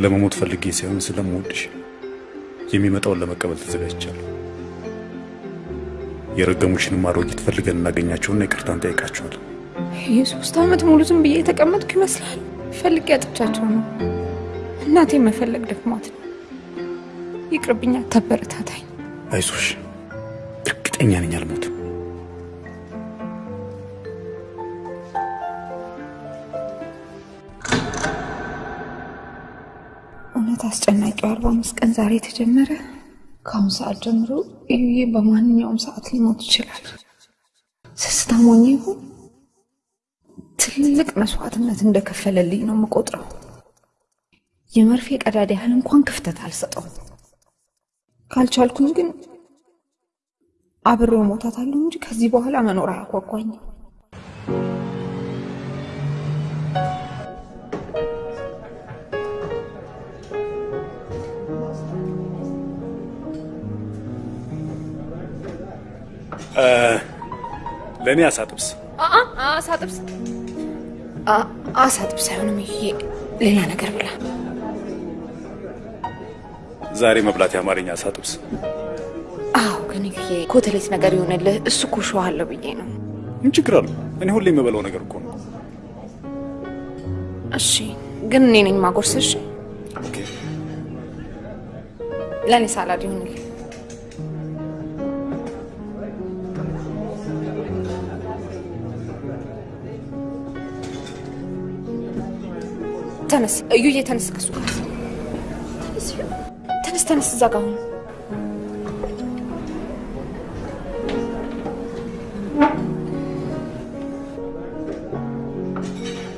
ለመሞት ፈልጌ ሳይሆን ስለምወድሽ የሚመጣውን ለመቀበል ተዘጋጅቻለሁ። የረገሙሽንም አሮጊት ፈልገን እናገኛቸውና ይቅርታ እንጠይቃቸዋለን። የሶስት ዓመት ሙሉ ዝም ብዬ የተቀመጥኩ ይመስላል። ፈልጌ ያጥቻቸው ነው። እናቴ መፈለግ ደክሟት ነው። ይቅርብኛ፣ ተበረታታኝ። አይዞሽ፣ እርግጠኛ ነኝ አልሞትም። እውነት አስጨናቂው አርባ አምስት ቀን ዛሬ የተጀመረ። ከአሁን ሰዓት ጀምሮ እዩዬ በማንኛውም ሰዓት ሊሞት ይችላል። ስስታም ሆኜ ይሁን ትልቅ መስዋዕትነት እንደከፈለልኝ ነው የምቆጥረው። የመርፌ ቀዳዳ ያህል እንኳን ክፍተት አልሰጠውም። ካልቻልኩኝ ግን አብሬው ሞታታለሁ እንጂ ከዚህ በኋላ መኖር አያጓጓኝም። ለእኔ አሳጥብስ አሳ ጥብስ አሳ ጥብስ አይሆንም። ይሄ ሌላ ነገር ብላ። ዛሬ መብላት የአማርኛ አሳጥብስ። አዎ ግን ይሄ ኮተሌት ነገር ይሆንልህ። እሱ እኮ ሸዋ አለው ብዬ ነው። ምን ችግር አለው? እኔ ሁሌ የምበላው ነገር እኮ ነው። እሺ ግን እኔ ነኝ ማጎርስሽ። ለእኔ ሳላድ ይሆንልህ። ተነስ እዩዬ፣ ተነስ ከሱ ጋር ተነስ፣ ተነስ እዛ ጋር ሁን።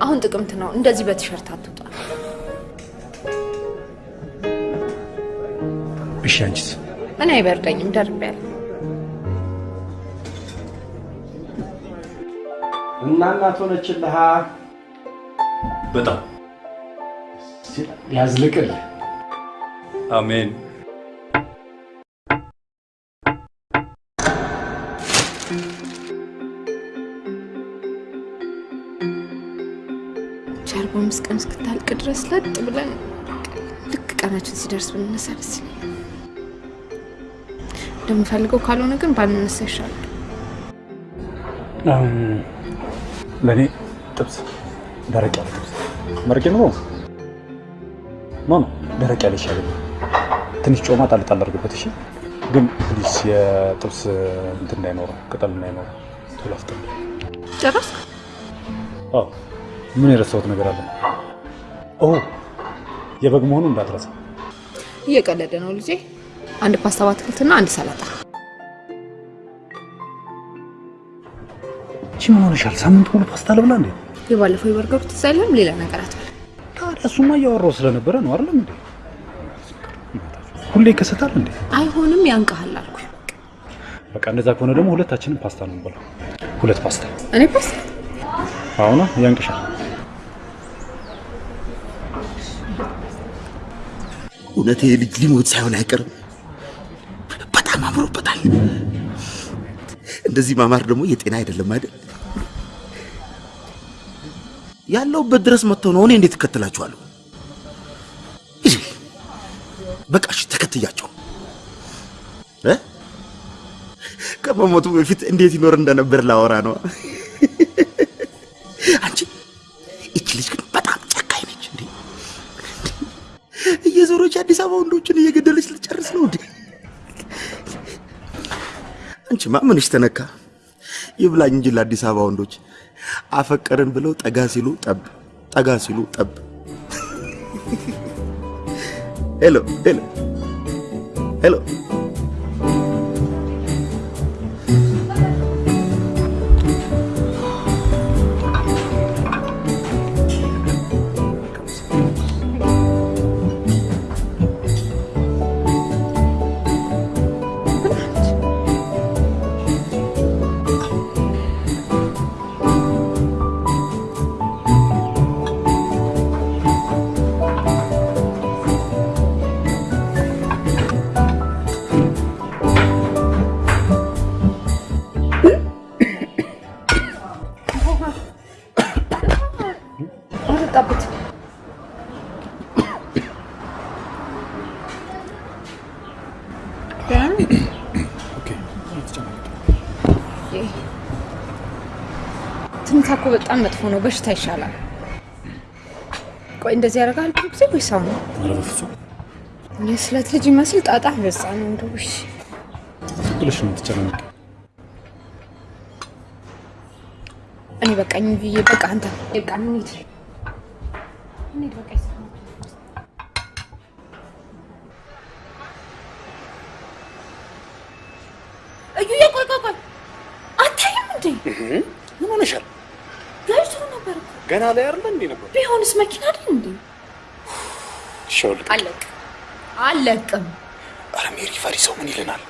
አሁን ጥቅምት ነው። እንደዚህ በቲሸርት አትውጣ። እሺ፣ አንቺስ? እኔ አይበርደኝም፣ ደርቤያለሁ። እና እናት ሆነችልሃ። በጣም ያዝልቅልህ። አሜን። ቻርባ አምስት ቀን እስክታልቅ ድረስ ለጥ ብለን ልክ ቀናችን ሲደርስ ብንነሳ ደስ ይለኛል። እንደምፈልገው ካልሆነ ግን ባንነሳ ይሻላል። ለእኔ ጥብስ፣ ደረቅ ያለ ጥብስ። መረቄ ነው no፣ ደረቅ ያለ ይሻለኛል። ትንሽ ጮማ ጣል ጣል አድርግበት። እሺ፣ ግን please የጥብስ እንትን እንዳይኖረው ቅጠል እንዳይኖረው ቶሎ አፍጥን። ጨረስክ? አዎ። ምን የረሳሁት ነገር አለ? ኦ የበግ መሆኑ እንዳትረሳ። እየቀለደ ነው ልጄ። አንድ ፓስታ በአትክልትና አንድ ሰላጣ። እቺ ምን ሆነሻል? ሳምንት ሙሉ ፓስታ ልብላ እንዴ? የባለፈው የበርገሩ ትዝ አይልም? ሌላ ነገር አትበል። ታዲያ እሱማ እያወራሁ ስለነበረ ነው አይደለም እንዴ? ሁሌ ይከሰታል እንዴ? አይሆንም፣ ያንቀሃል አልኩ። በቃ እንደዛ ከሆነ ደግሞ ሁለታችንም ፓስታ ነው የምንበላው። ሁለት ፓስታ። እኔ ፓስታ አሁን ያንቅሻል። እውነት ይሄ ልጅ ሊሞት ሳይሆን አይቀርም። በጣም አምሮበታል። እንደዚህ ማማር ደግሞ የጤና አይደለም አይደል? ያለውበት ድረስ መጥተው ነው እኔ እንዴት እከተላችኋለሁ? በቃ እሺ፣ ተከትያቸው እ ከመሞቱ በፊት እንዴት ይኖር እንደነበር ላወራ ነው። አንቺ እች ልጅ ግን በጣም ጨካኝ ነች እንዴ! እየዞረች አዲስ አበባ ወንዶችን እየገደለች ልጨርስ ነው እንዴ? አንቺማ ምንሽ ተነካ? ይብላኝ እንጂ ለአዲስ አበባ ወንዶች አፈቀርን ብለው ጠጋ ሲሉ ጠብ፣ ጠጋ ሲሉ ጠብ። hello hello hello አጠጣበት። ትንታ እኮ በጣም መጥፎ ነው። በሽታ ይሻላል። ቆይ እንደዚህ ያደርጋል ብዙ ጊዜ ወይ ሰው ነው? የስለት ልጅ ይመስል ጣጣ በዛ ነው እንደው። እሺ ብለሽ ነው የምትጨናነቂው። በቃኝ ብዬ በቃ አንተ በቃ እንሂድ እንሂድ በቃ እዩዬ፣ ቆይ ቆይ ቆይ፣ አታይም እንዴ? ምን ሆነሻል? ጋይቶ ነበር እኮ። ገና ላይ አይደለ እንዴ ነበር? ቢሆንስ መኪና አይደል እንዴ? ሻውል አለቅም አለቅም። ኧረ ሜሪ ፈሪ ሰው ምን ይለናል?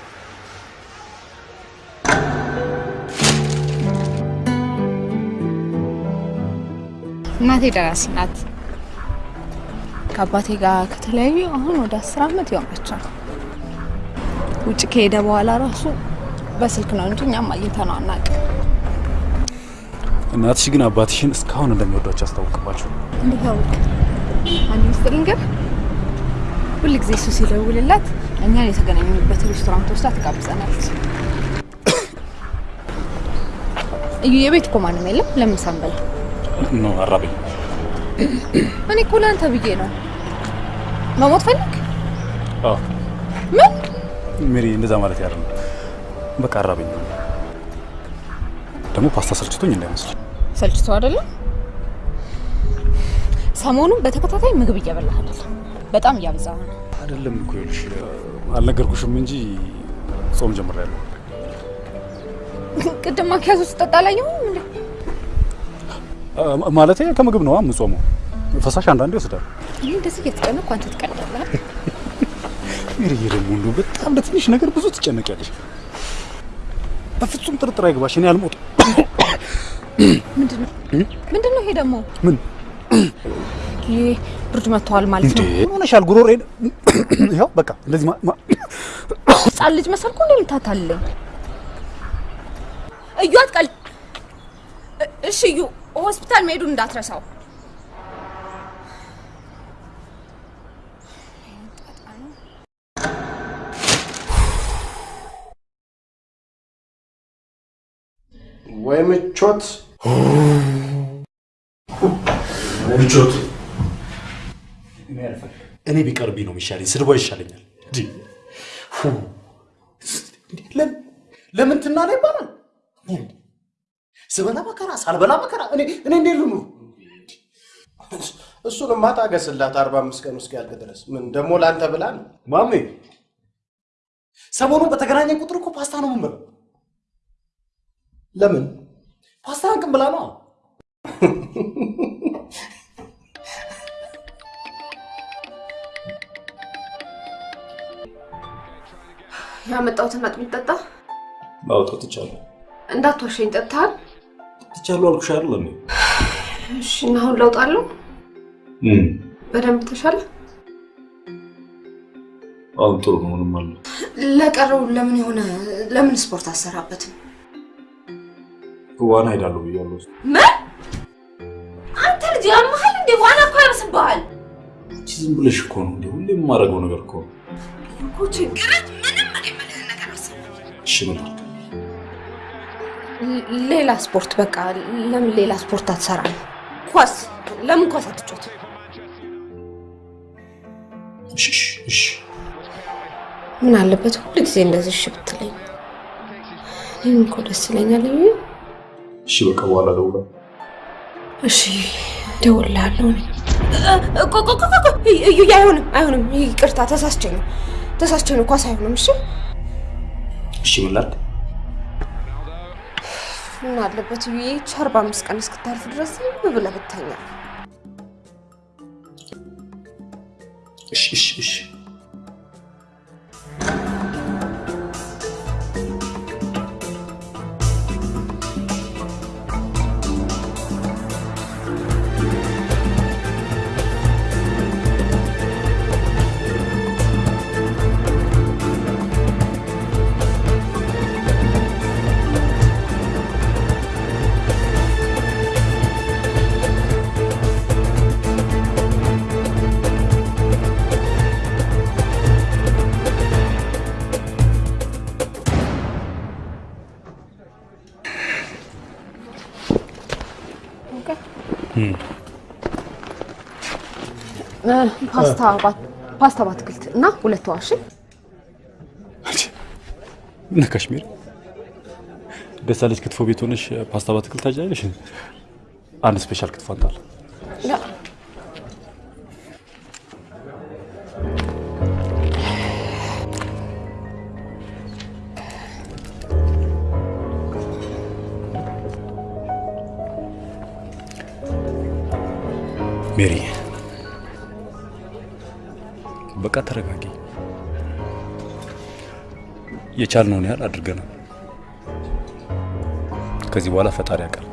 እናቴ ደራሲ ናት። ከአባቴ ጋር ከተለያዩ አሁን ወደ አስር አመት ይሆናቸዋል። ውጭ ከሄደ በኋላ ራሱ በስልክ ነው እንጂ እኛም አግኝተነው አናውቅም። እናትሽ ግን አባትሽን እስካሁን እንደሚወዷቸው ያስታውቅባቸው። እንዴት አወቅ? አንድ ምስጢር ልንገር። ሁል ጊዜ እሱ ሲደውልላት እኛን የተገናኙበት ሬስቶራንት ወስዳ ትጋብዘናለች። እዩ የቤት እኮ ማንም የለም። ለምን ሳንበላ? ነው አራበኝ። እኔ እኮ ለአንተ ብዬ ነው። መሞት ፈልግ? አዎ ምን? ሜሪ፣ እንደዛ ማለት ያለ በቃ አራበኝ። ደግሞ ፓስታ ሰልችቶኝ እንዳይመስል። ሰልችቶ አይደለም። ሰሞኑን በተከታታይ ምግብ እየበላህ አይደለም፣ በጣም እያበዛህ ነው። አይደለም እኮ ይኸውልሽ፣ አልነገርኩሽም እንጂ ጾም ጀምሬያለሁ። ቅድም ማኪያዞ ስጠጣ አላየሁም እንዴ? ማለቴ ከምግብ ነው የምጾመው። ፈሳሽ አንዳንዴ ይወስዳል። እኔ እንደዚህ እየተጨነቅኩ አንተ ትቀልዳለህ። ሜሪዬ ደግሞ እንደው በጣም ለትንሽ ነገር ብዙ ትጨነቂያለሽ። በፍጹም ጥርጥር አይገባሽ፣ እኔ አልሞትም። ምንድን ነው ምንድን ነው ይሄ ደግሞ? ምን ብርድ መጥተዋል ማለት? ነው። ምን ሆነሻል? ጉሮሬን ይኸው በቃ እንደዚህ ህጻን ልጅ መሰልኩ እንዴ የምታታልለኝ? እዩ አትቀልድ። እ- እሺ እዩ ሆስፒታል መሄዱን እንዳትረሳው። ወይ ምቾት ምቾት እኔ ቢቀርብኝ ነው የሚሻለኝ። ስድቧ ይሻለኛል። ለምን ትናለ ይባላል? ስበላ መከራ ሳልበላ መከራ። እኔ እኔ እንዴት ልኑር? እሱንማ ታገስላት አርባ አምስት ቀን እስኪያልቅ ድረስ ምን ደግሞ ለአንተ ብላ ነው ማሜ ሰሞኑን በተገናኘን ቁጥር እኮ ፓስታ ነው የምንበላው። ለምን ፓስታ አንቅም ብላ ነው። ያመጣሁትን አጥሚት ጠጣ። ማውጣት ትቻለሁ እንዳትዋሸኝ ጠጥተሃል? ትቻለሁ አልኩሽ እንዴ? እሺ፣ እና አሁን ለውጥ አለው? በደንብ ተሻለ? አሁን ጥሩ ነው። ምንም አለ ለቀረው ለምን የሆነ ለምን ስፖርት አሰራበትም? ዋና ሄዳለሁ ብያለሁ። ምን? አንተ ልጅ ያመሃል እንዴ? ዋና እኮ ያርስብሃል አንቺ ዝም ብለሽ እኮ ነው እንዴ? ሁሌ የማደርገው ነገር እኮ ነው። እኮ ችግርህ ምንም እኔ የምልህን ነገር አስብ። እሺ ምን? ሌላ ስፖርት በቃ ለምን ሌላ ስፖርት አትሰራም? ኳስ ለምን ኳስ አትጫወትም? ምን አለበት ሁሉ ጊዜ እንደዚህ እሺ ብትለኝ? ይህም እኮ ደስ ይለኛል። እሺ በቃ በኋላ እደውላለሁ። እሺ እዩ አይሆንም፣ አይሆንም። ይቅርታ ተሳስቼ ነው ተሳስቼ ነው። ኳስ አይሆንም። እሺ እሺ ምን ላድርግ? ምን አለበት ይህች አርባ አምስት ቀን እስክታልፍ ድረስ ብለህ ብተኛ። እሺ እሺ እሺ ፓስታ በአትክልት እና ሁለት ዋሽ ምን ካሽሚር ደሳለች ክትፎ ቤት ሆነሽ ፓስታ በአትክልት ታጫለሽ? አንድ ስፔሻል ክትፎ አንጣል። ሜሪ በቃ ተረጋጊ። የቻልነውን ያህል አድርገናል። ከዚህ በኋላ ፈጣሪ ያውቃል።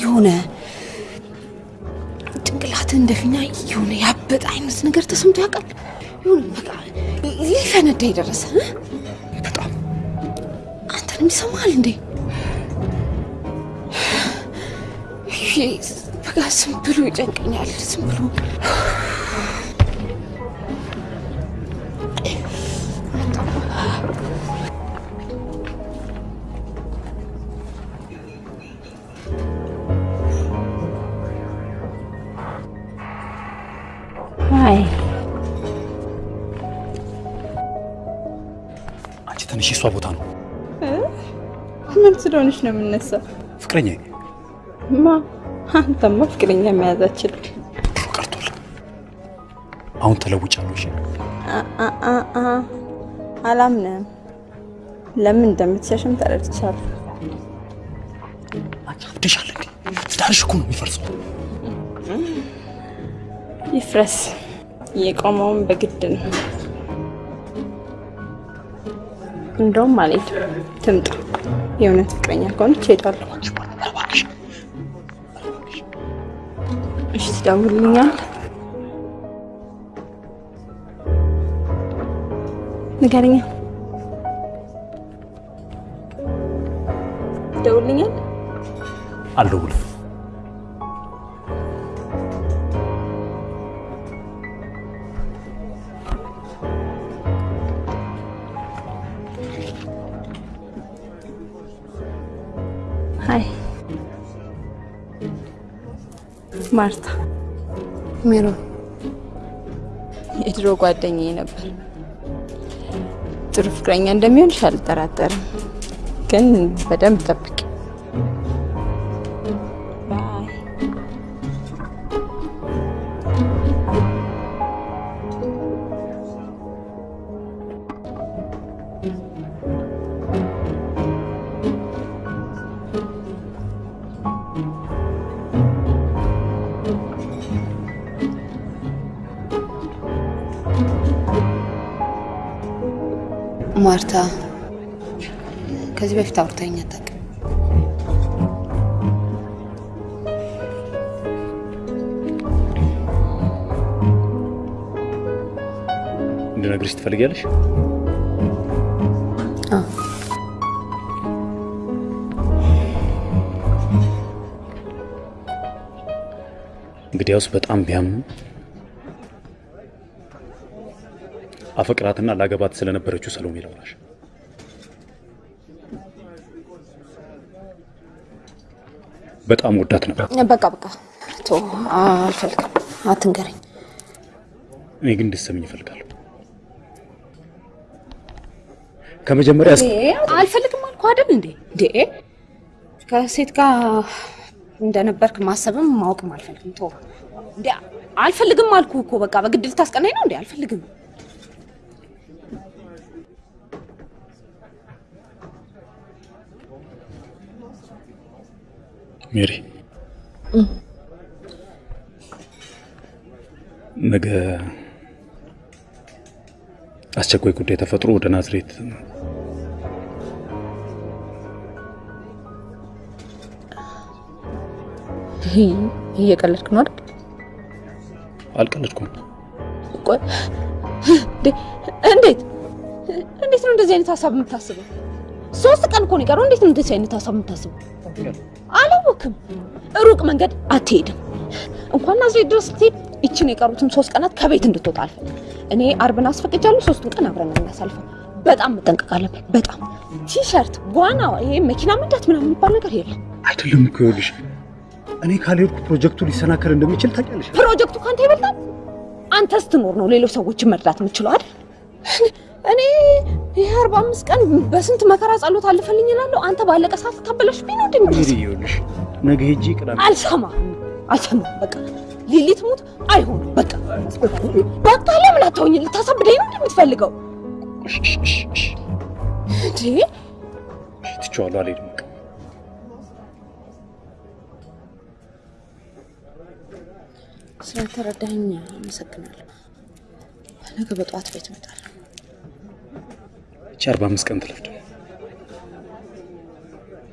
የሆነ ጭንቅላትህ እንደ ፊኛ የሆነ ያበጠ አይነት ነገር ተሰምቶ ያውቃል? የሆነ በቃ ሊፈነዳ የደረሰ እ? አንተንም ይሰማሃል እንዴ? በቃ ዝም ብሎ ይጨንቀኛል። ዝም ብሎ ስለሆነች ነው የምነሳው? ፍቅረኛ ማ አንተማ ፍቅረኛ መያዛችን አሁን ተለውጫለሁ። እሺ አላምንም። ለምን እንደምትሸሽም ተረድቻለሁ። አብደሻል እንዴ? ትዳርሽ እኮ ነው የሚፈርሰው። ይፍረስ። የቆመውን በግድ ነው። እንደውም አልሄድም። ትምጣ። የእውነት ፍቅረኛ ከሆነች እሄዳለሁ። እሺ፣ ትደውልልኛለህ? ንገረኛ። ትደውልልኛለህ? አልደውልም። ማርታ። ሜሮን የድሮ ጓደኛዬ ነበር። ጥሩ ፍቅረኛ እንደሚሆንሽ አልጠራጠርም፣ ግን በደንብ ጠብቂ። ማርታ ከዚህ በፊት አውርታኝ አታውቅም። እንድነግርሽ ትፈልጊያለሽ? እንግዲያውስ በጣም ቢያምኑ አፈቅራትና ላገባት ስለነበረችው ሰሎሜ ላውራሽ። በጣም ወዳት ነበር። በቃ በቃ ቶ አልፈልግም፣ አትንገረኝ። እኔ ግን እንድትሰሚኝ እፈልጋለሁ። ከመጀመሪያ አልፈልግም አልኩህ አይደል እንዴ? እንዴ ከሴት ጋር እንደነበርክ ማሰብም ማወቅም አልፈልግም። ቶ እንዴ አልፈልግም አልኩህ እኮ በቃ በግድ ልታስቀናኝ ነው እንዴ? አልፈልግም። ሜሪ ነገ አስቸኳይ ጉዳይ ተፈጥሮ ወደ ናዝሬት እየቀለድክ ነው አይደል? አልቀለድኩም። ቆይ እንዴት እንዴት ነው እንደዚህ አይነት ሀሳብ የምታስበው? ሶስት ቀን እኮ ነው የቀረው። እንዴት ነው እንደዚህ አይነት ሀሳብ የምታስበው? አላወቅም። ሩቅ መንገድ አትሄድም። እንኳን ናዝሬት ድረስ ስትሄድ ይችን የቀሩትን ሶስት ቀናት ከቤት እንድትወጣ አልፈልግም። እኔ አርብን አስፈቅጃለሁ። ሶስቱን ቀን አብረን እናሳልፈው። በጣም አለብን። በጣም ቲሸርት፣ ዋና፣ ይሄ መኪና መንዳት ምናምን የሚባል ነገር የለም። አይደለም እኮ ይኸውልሽ፣ እኔ ካልሄድኩ ፕሮጀክቱ ሊሰናከል እንደሚችል ታውቂያለሽ። ፕሮጀክቱ ካንተ ይበልጣል። አንተ ስትኖር ነው ሌሎች ሰዎችን መርዳት የምችለው አይደል? እኔ ይህ አርባ አምስት ቀን በስንት መከራ ጸሎት አልፈልኝ እላለሁ። አንተ ባለቀ ሰዓት ታበላሽብኝ ነው ይኸውልሽ፣ ነገ ሄጂ ቅዳሜ አልሰማም አልሰማም። በቃ ሊሊት ሙት አይሆንም። በቃ በቃ ለምን አታውኝ? ልታሳብደኝ ነው እንደምትፈልገው እንዴ? ትቼዋለሁ፣ አልሄድም። በቃ ስለተረዳኸኝ አመሰግናለሁ። ነገ በጠዋት ቤት እመጣለሁ። እቺ አርባ አምስት ቀን ትለፍድ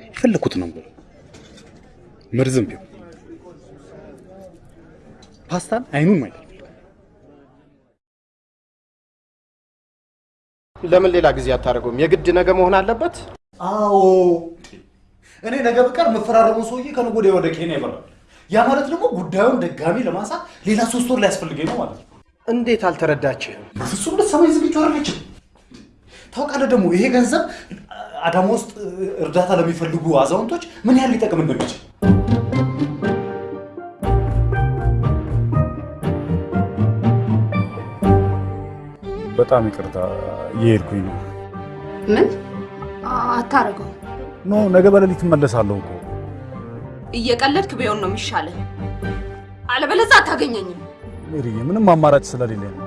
የፈለኩት ነው ብሎ መርዝም ቢሆን ፓስታን አይኑን ማየት ለምን ሌላ ጊዜ አታደርገውም? የግድ ነገ መሆን አለበት? አዎ እኔ ነገ በቀር የምፈራረመው ሰውዬ ከነገ ወዲያ ወደ ኬንያ ይበራል። ያ ማለት ደግሞ ጉዳዩን ድጋሚ ለማንሳት ሌላ ሶስት ወር ሊያስፈልገኝ ነው ማለት ነው። እንዴት አልተረዳችህም? ፍጹም ልትሰማኝ ዝግጁ አይደለችም። ታውቃለህ ደግሞ ይሄ ገንዘብ አዳማ ውስጥ እርዳታ ለሚፈልጉ አዛውንቶች ምን ያህል ሊጠቅም እንደሚችል በጣም ይቅርታ እየሄድኩኝ ነው። ምን አታረገው? ኖ ነገ በሌሊት እመለሳለሁ እኮ። እየቀለድክ ቢሆን ነው የሚሻለህ። አለበለዚያ አታገኘኝም። ሜሪዬ ምንም አማራጭ ስለሌለኝ ነው።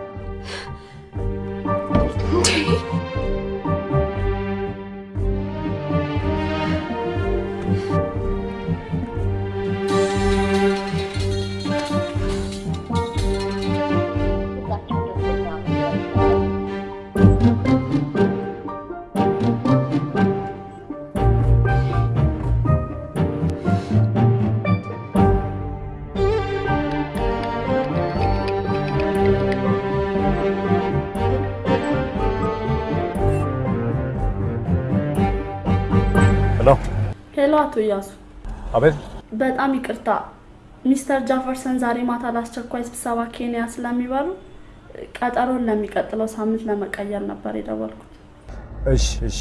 ሄሎ፣ አቶ እያሱ አቤት። በጣም ይቅርታ ሚስተር ጃፈርሰን ዛሬ ማታ ለአስቸኳይ ስብሰባ ኬንያ ስለሚበሉ ቀጠሮን ለሚቀጥለው ሳምንት ለመቀየር ነበር የደወልኩት። እሺ፣ እሺ፣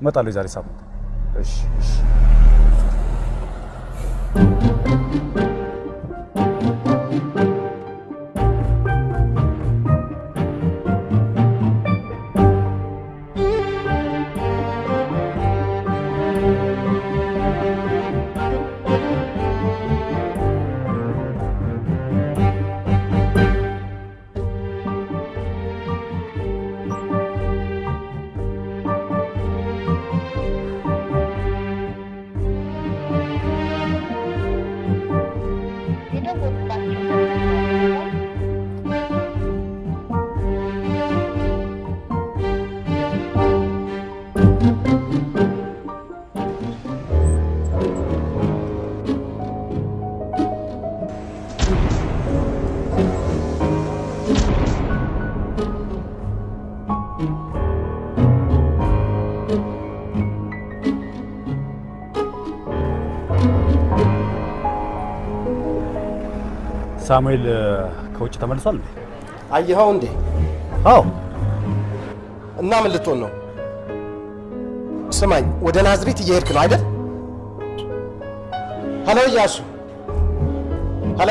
እመጣለሁ የዛሬ ሳምንት። እሺ፣ እሺ። ሳሙኤል ከውጭ ተመልሷል እንዴ? አየኸው እንዴ? አዎ። እና ምን ልትሆን ነው? ስማኝ፣ ወደ ናዝሬት እየሄድክ ነው አይደል? Hello እያሱ፣ hello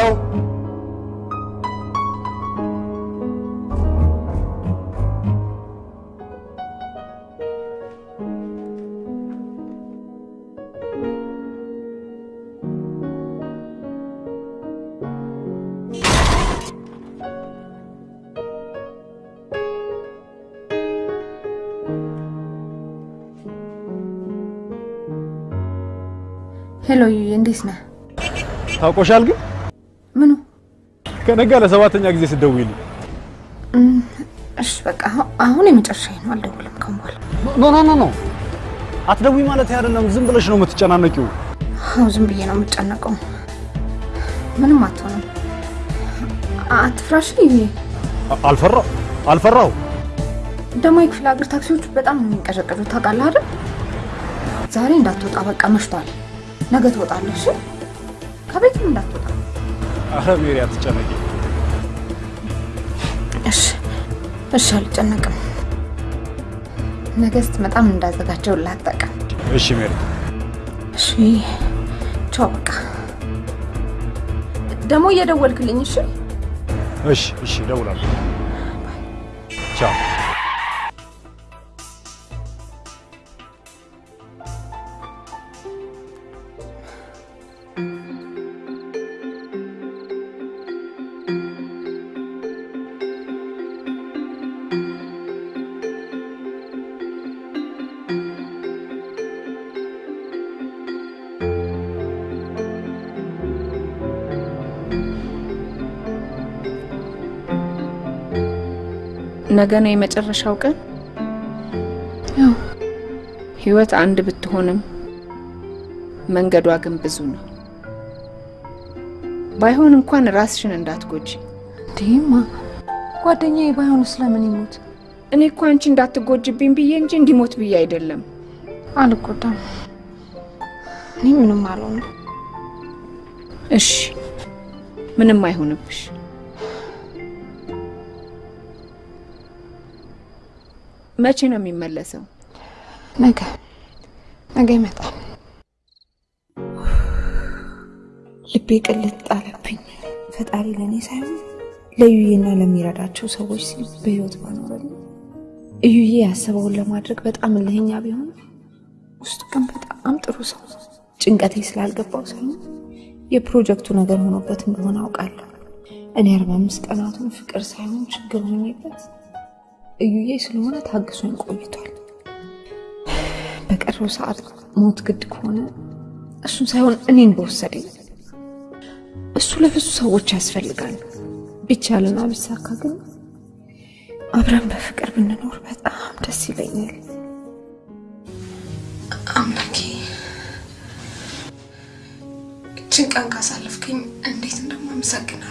Hello ዩዬ፣ እንዴት ነህ? ታውቆሻል ግን ምኑ? ከነጋ ለሰባተኛ ጊዜ ስትደውይልኝ እሺ በቃ አሁ- አሁን የመጨረሻዬ ነው። አልደውልም ከአሁን በኋላ። No no no no አትደውይ ማለት አይደለም። ዝም ብለሽ ነው የምትጨናነቂው። አዎ ዝም ብዬ ነው የምጨነቀው። ምንም አትሆንም። አትፍራሽ ዩዬ። አ- አልፈራው አልፈራው። ደግሞ የክፍለ ሀገር ታክሲዎች በጣም ነው የሚንቀዠቀዡት ታውቃለህ አይደል? ዛሬ እንዳትወጣ በቃ መሽቷል። ነገ ትወጣለህ። እሺ ከቤትም እንዳትወጣ አረ ሜሪ አትጨነቂ። እሺ እሺ፣ አልጨነቅም። ነገ ስትመጣም እንዳዘጋጀው ላጠቀም። እሺ ሜሪ። እሺ ቻው። በቃ ደግሞ እየደወልክልኝ እሺ። እሺ እሺ፣ እደውላለሁ። ቻው። ነገ ነው የመጨረሻው ቀን። ያው ህይወት አንድ ብትሆንም መንገዷ ግን ብዙ ነው። ባይሆን እንኳን ራስሽን እንዳትጎጂ። እንዲህማ ጓደኛዬ ባይሆን ስለምን ይሞት? እኔ እኮ አንቺ እንዳትጎጅብኝ ብዬ እንጂ እንዲሞት ብዬ አይደለም። አልጎዳም። እኔ ምንም አልሆንም። እሺ ምንም አይሆንብሽ። መቼ ነው የሚመለሰው? ነገ ነገ ይመጣል። ልቤ ቅልጥ ጣለብኝ። ፈጣሪ ለእኔ ሳይሆን ለዩዬና ለሚረዳቸው ሰዎች ሲል በህይወት ባኖረልኝ። እዩዬ ያሰበውን ለማድረግ በጣም እልህኛ ቢሆን ውስጡ ግን በጣም ጥሩ ሰው ጭንቀቴ ስላልገባው ሳይሆን የፕሮጀክቱ ነገር ሆኖበት እንደሆነ አውቃለሁ። እኔ አርባ አምስት ቀናቱን ፍቅር ሳይሆን ችግር ሆኜበት እዩዬ ስለሆነ ታግሶኝ ቆይቷል። በቀረው ሰዓት ሞት ግድ ከሆነ እሱን ሳይሆን እኔን በወሰደኝ። እሱ ለብዙ ሰዎች ያስፈልጋል። ቢቻልና ቢሳካ ግን አብረን በፍቅር ብንኖር በጣም ደስ ይለኛል። አምላኬ እችን ቀን ካሳለፍክኝ እንዴት እንደማመሰግን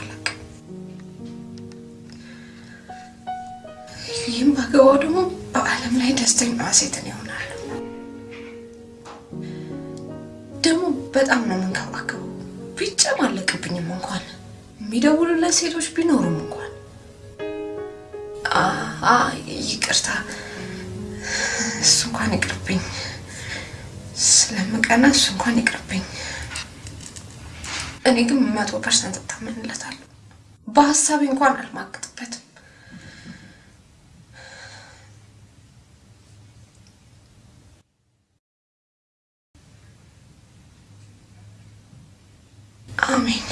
ይህም ባገባው ደግሞ በዓለም ላይ ደስተኛ ሴትን ይሆናል። ደግሞ በጣም ነው የምንከባከበው። ቢጨማለቅብኝም እንኳን የሚደውሉለት ሴቶች ቢኖሩም እንኳን ይቅርታ፣ እሱ እንኳን ይቅርብኝ። ስለምቀና እሱ እንኳን ይቅርብኝ። እኔ ግን መቶ percent እታመንለታለሁ። በሀሳቤ እንኳን አልማግጥበትም። አሜን።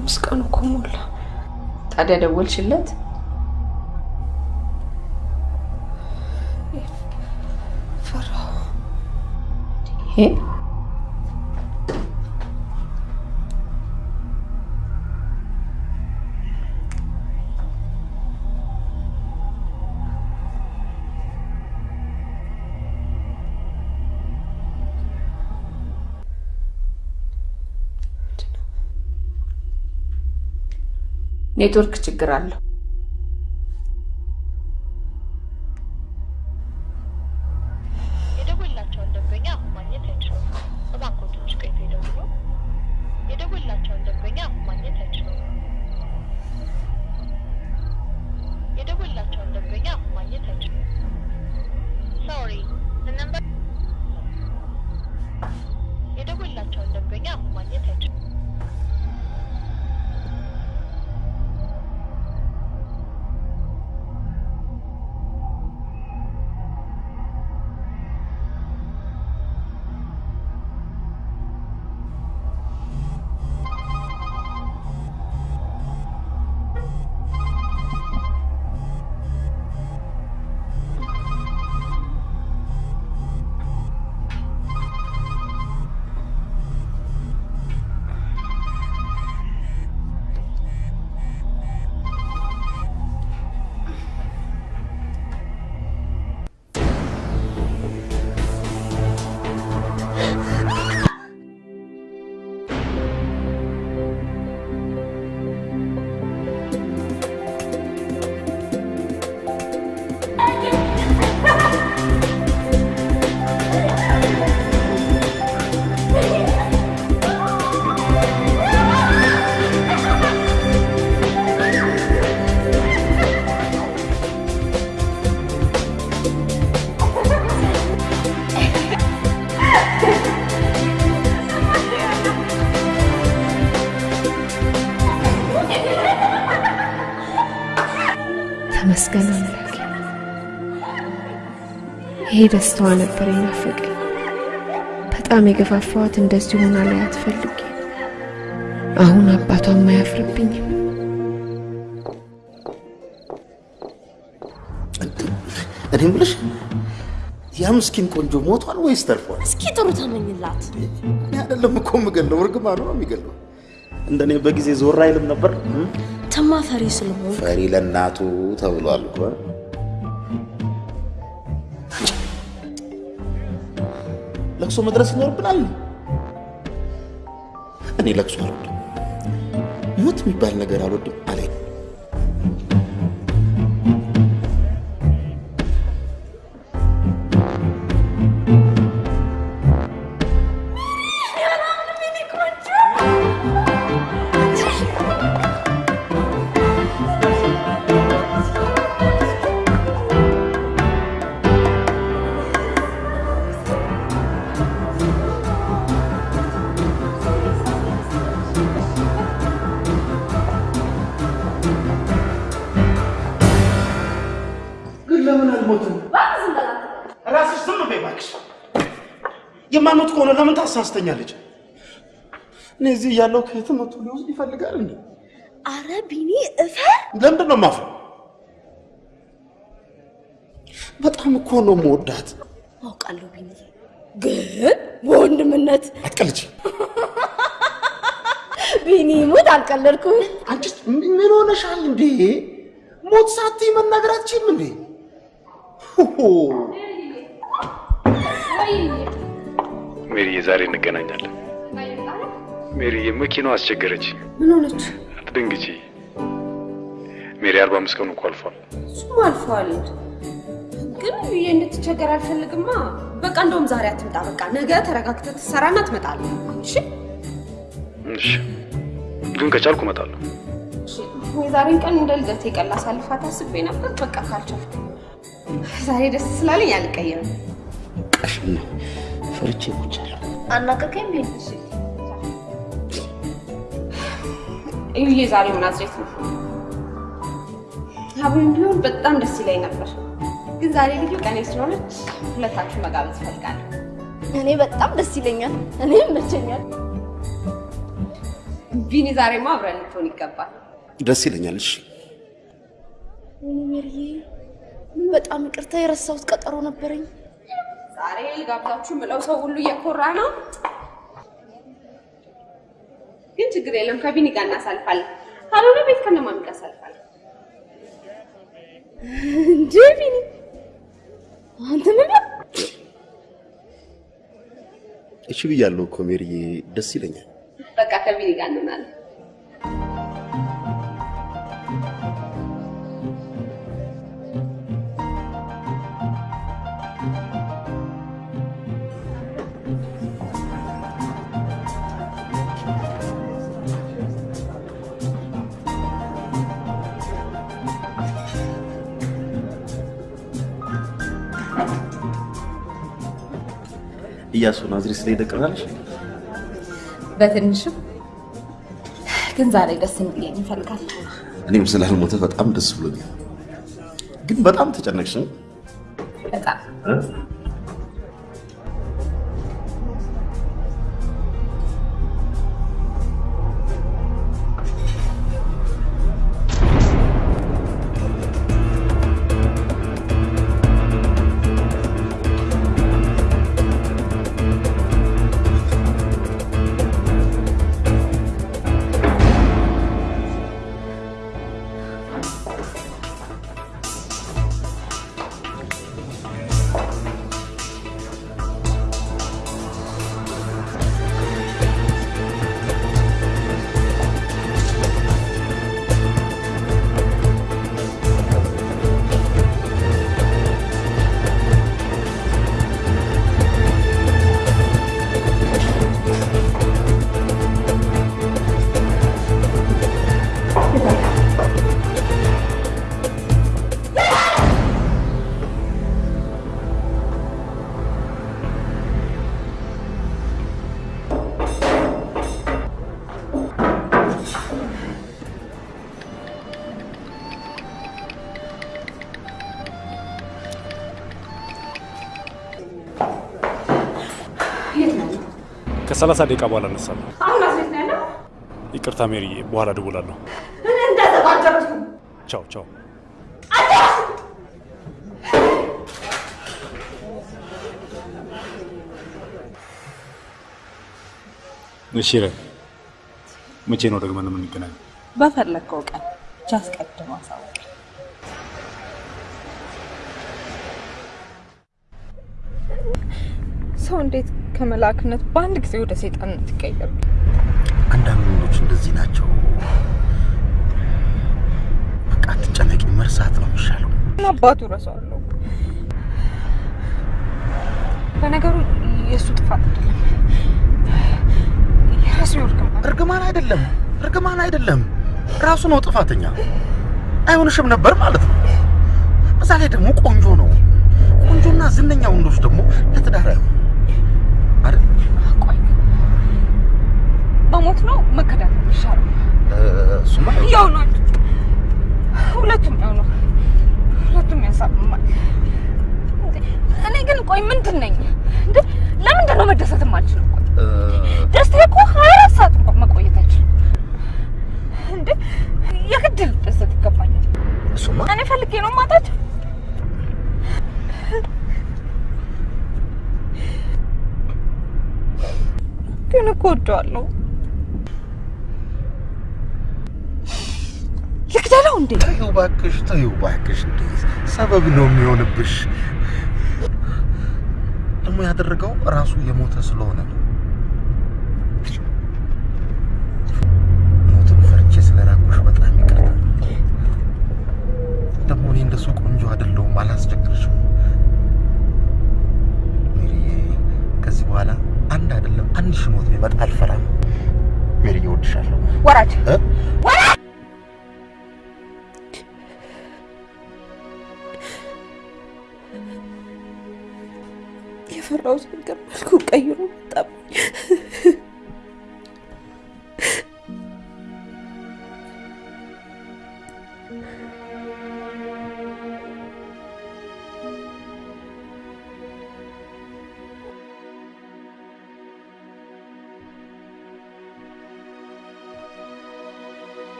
አምስት ቀኑ እኮ ሞላ። ታዲያ ደወልሽለት? ፈራሁ። ኔትወርክ ችግር አለው። ደስታዋ ነበር የናፈቀኝ። በጣም የገፋፋዋት እንደዚህ ሆና ላይ አትፈልግ። አሁን አባቷም አያፍርብኝም። እኔ የምልሽ ያ ምስኪን ቆንጆ ሞቷል ወይስ ተርፏል? እስኪ ጥሩ ተመኝላት። እኔ አይደለም እኮ የምገለው፣ እርግማኑ ነው የሚገለው። እንደኔ በጊዜ ዞር አይልም ነበር። ተማ ፈሪ ስለሆን ፈሪ ለእናቱ ተብሏል እኮ። ለቅሶ መድረስ ይኖርብናል። እኔ ለቅሶ አልወድም፣ ሞት የሚባል ነገር አልወድም አለ ታሳስተኛለች? እኔ እዚህ እያለሁ ከየትም መቶ ሊወስድ ይፈልጋል እንዴ? አረ ቢኒ እፈር። ለምንድን ነው የማፍረው? በጣም እኮ ነው የምወዳት። አውቃለሁ ቢኒ፣ ግን በወንድምነት አትቀልጂ። ቢኒ ሙት አልቀለድኩም። አንቺስ ምን ሆነሻል እንዴ? ሞት ሳትይ መናገር አትችይም እንዴ? ሜሪዬ፣ ዛሬ እንገናኛለን። ሜሪዬ፣ መኪናው አስቸገረች። ምን ሆነች? አትደንግጪ ሜሪ። አርባ አምስት ቀኑ እኮ አልፏል። እሱም አልፏል። ግን ብዬ እንድትቸገር አልፈልግማ። በቃ እንደውም ዛሬ አትምጣ። በቃ ነገ ተረጋግተህ ትሰራና ትመጣለህ። እሺ እሺ፣ ግን ከቻልኩ እመጣለሁ። የዛሬን ቀን እንደ ልደቴ ቀን ላሳልፋት አስቤ ነበር። በቃ ካልቻልኩ ዛሬ ደስ ስላለኝ አልቀየርም። ቀሽም ነው ፈርቼ ሞቻለሁ። አናቀቀኝ ቢኒ። እዩዬ ዛሬው ናዝሬት ነው። አብሮኝ ቢሆን በጣም ደስ ይለኝ ነበር፣ ግን ዛሬ ልዩ ቀኔ ስለሆነች ሁለታችሁ መጋበዝ እፈልጋለሁ። እኔ በጣም ደስ ይለኛል። እኔ ይመቸኛል። ቢኒ ዛሬማ አብረን ልትሆን ይገባል። ደስ ይለኛል። እሺ በጣም ይቅርታ የረሳሁት ቀጠሮ ነበረኝ። ዛሬ ልጋብዛችሁ ምለው ሰው ሁሉ እየኮራ ነው፣ ግን ችግር የለም ከቢኒ ጋር እናሳልፋለን። ካልሆነ ቤት ከነማሚ ጋር አሳልፋለን። እንዴ ቢኒ፣ አንተ ምን እሺ ብያለሁ እኮ ሜሪዬ፣ ደስ ይለኛል። በቃ ከቢኒ ጋር እንሆናለን። እያሱ ናዝሬት ቅር አለሽ? በትንሽም ግን ዛሬ ደስ እንዲለኝ እፈልጋለሁ። እኔም ስላልሞተ በጣም ደስ ብሎኛል። ግን በጣም ተጨነቅሽ። በጣም ከሰላሳ ደቂቃ በኋላ እነሳለሁ። አሁን አስቤት ነው ያለው። ይቅርታ ሜሪዬ፣ በኋላ እደውላለሁ። እኔ እንደተባጀረሱ ቻው ቻው። እሺ ረ መቼ ነው ደግመን የምንገናኘው? በፈለግከው ቀን ብቻ አስቀድሞ አሳውቅ። ሰው እንዴት ከመላክነት በአንድ ጊዜ ወደ ሰይጣንነት ይቀየራል? አንዳንድ ወንዶች እንደዚህ ናቸው። በቃ አትጨነቂ፣ መርሳት ነው የሚሻለው። አባቱ ረሳዋለሁ። ለነገሩ የእሱ ጥፋት አይደለም፣ የራሱ እርግማን አይደለም፣ እርግማን አይደለም፣ ራሱ ነው ጥፋተኛ። አይሆንሽም ነበር ማለት ነው። በዛ ላይ ደግሞ ቆንጆ ነው። ቆንጆና ዝነኛ ወንዶች ደግሞ ለትዳር አይሆን አይደል? መሞት ነው መከዳት እሱማ ያው ነው፣ ሁለቱም ያው ነው፣ ሁለቱም ያሳምማል። እንዴ፣ እኔ ግን ቆይ ምንድን ነኝ እንዴ? ለምንድን ነው መደሰት የማልችለው? ቆይ ደስታ እኮ ሀያ አራት ሰዓት እንኳን መቆየት አይችልም እንዴ። የግድ ልደሰት ይገባኛል። እሱማ እኔ ፈልጌ ነው ማጣቸው ግን እኮ ወደዋለሁ። ልግደለው እንዴ? ተይው እባክሽ፣ ተይው እባክሽ። እንዴ ሰበብ ነው የሚሆንብሽ። ደግሞ ያደረገው ራሱ የሞተ ስለሆነ ነው። ሞትን ፈርቼ ስለራኩሽ በጣም ይቅርታ። ደግሞ እኔ እንደሱ ቆንጆ አይደለሁም፣ አላስቸግርሽም። ከዚህ በኋላ አንድ አይደለም አንድ ሺህ ሞት ቢመጣ አልፈራም። ሜሪዬ፣ እወድሻለሁ። ወራጅ? ወራጅ የፈራሁት ነገር መልኩ ቀይሮ መጣብኝ።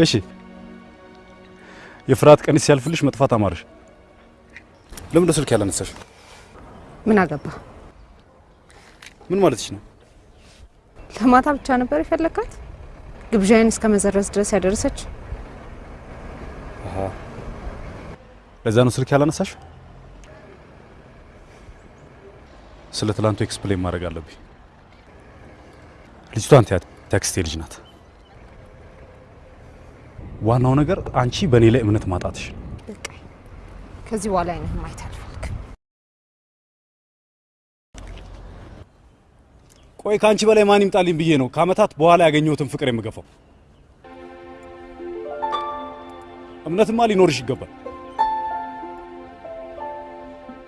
እሺ የፍርሃት ቀንስ ሲያልፍልሽ መጥፋት አማረሽ። ለምን ነው ስልክ ያላነሳሽ? ምን አገባ? ምን ማለትሽ ነው? ለማታ ብቻ ነበር የፈለካት? ግብዣዬን እስከ መዘረዝ ድረስ ያደረሰች? አሃ ለዛ ነው ስልክ ያላነሳሽ? ስለ ትላንቱ explain ማድረግ አለብኝ። ልጅቷ አንተ ያክስቴ ልጅ ናት። ዋናው ነገር አንቺ በእኔ ላይ እምነት ማጣትሽ ነው። ከዚህ በኋላ አይነህ ማየት አልፈልግም። ቆይ ከአንቺ በላይ ማን ይምጣልኝ ብዬ ነው ከአመታት በኋላ ያገኘሁትን ፍቅር የምገፋው። እምነትማ ሊኖርሽ ይገባል።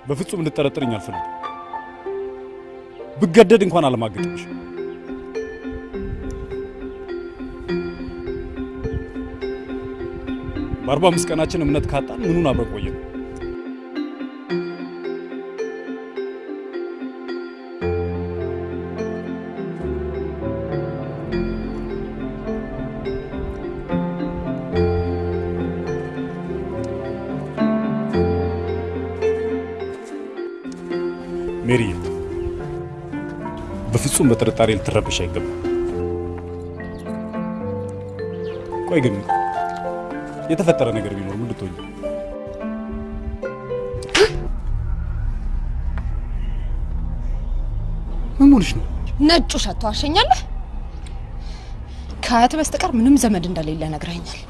በፍጹም እንድጠረጥርኝ አልፈልግም። ብገደድ እንኳን አለማገጥሽ። በአርባ አምስት ቀናችን እምነት ካጣን ምኑን አብረን ቆየን? ሜሪዬ በፍጹም በጥርጣሬ ልትረብሽ አይገባም። ቆይ ግን የተፈጠረ ነገር ቢኖር ምን ልትሆኝ? ምን ሆንሽ ነው? ነጩ ሸቶ ዋሸኛለህ? ከአያት በስተቀር ምንም ዘመድ እንደሌለ ነግረኛል።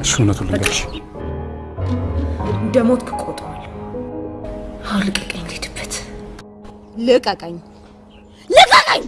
እሺ እውነቱን ልንገርሽ፣ እንደ ሞትክ እቆጥረዋለሁ። አሁን ልቀቀኝ፣ ልሂድበት። ልቀቀኝ፣ ልቀቀኝ!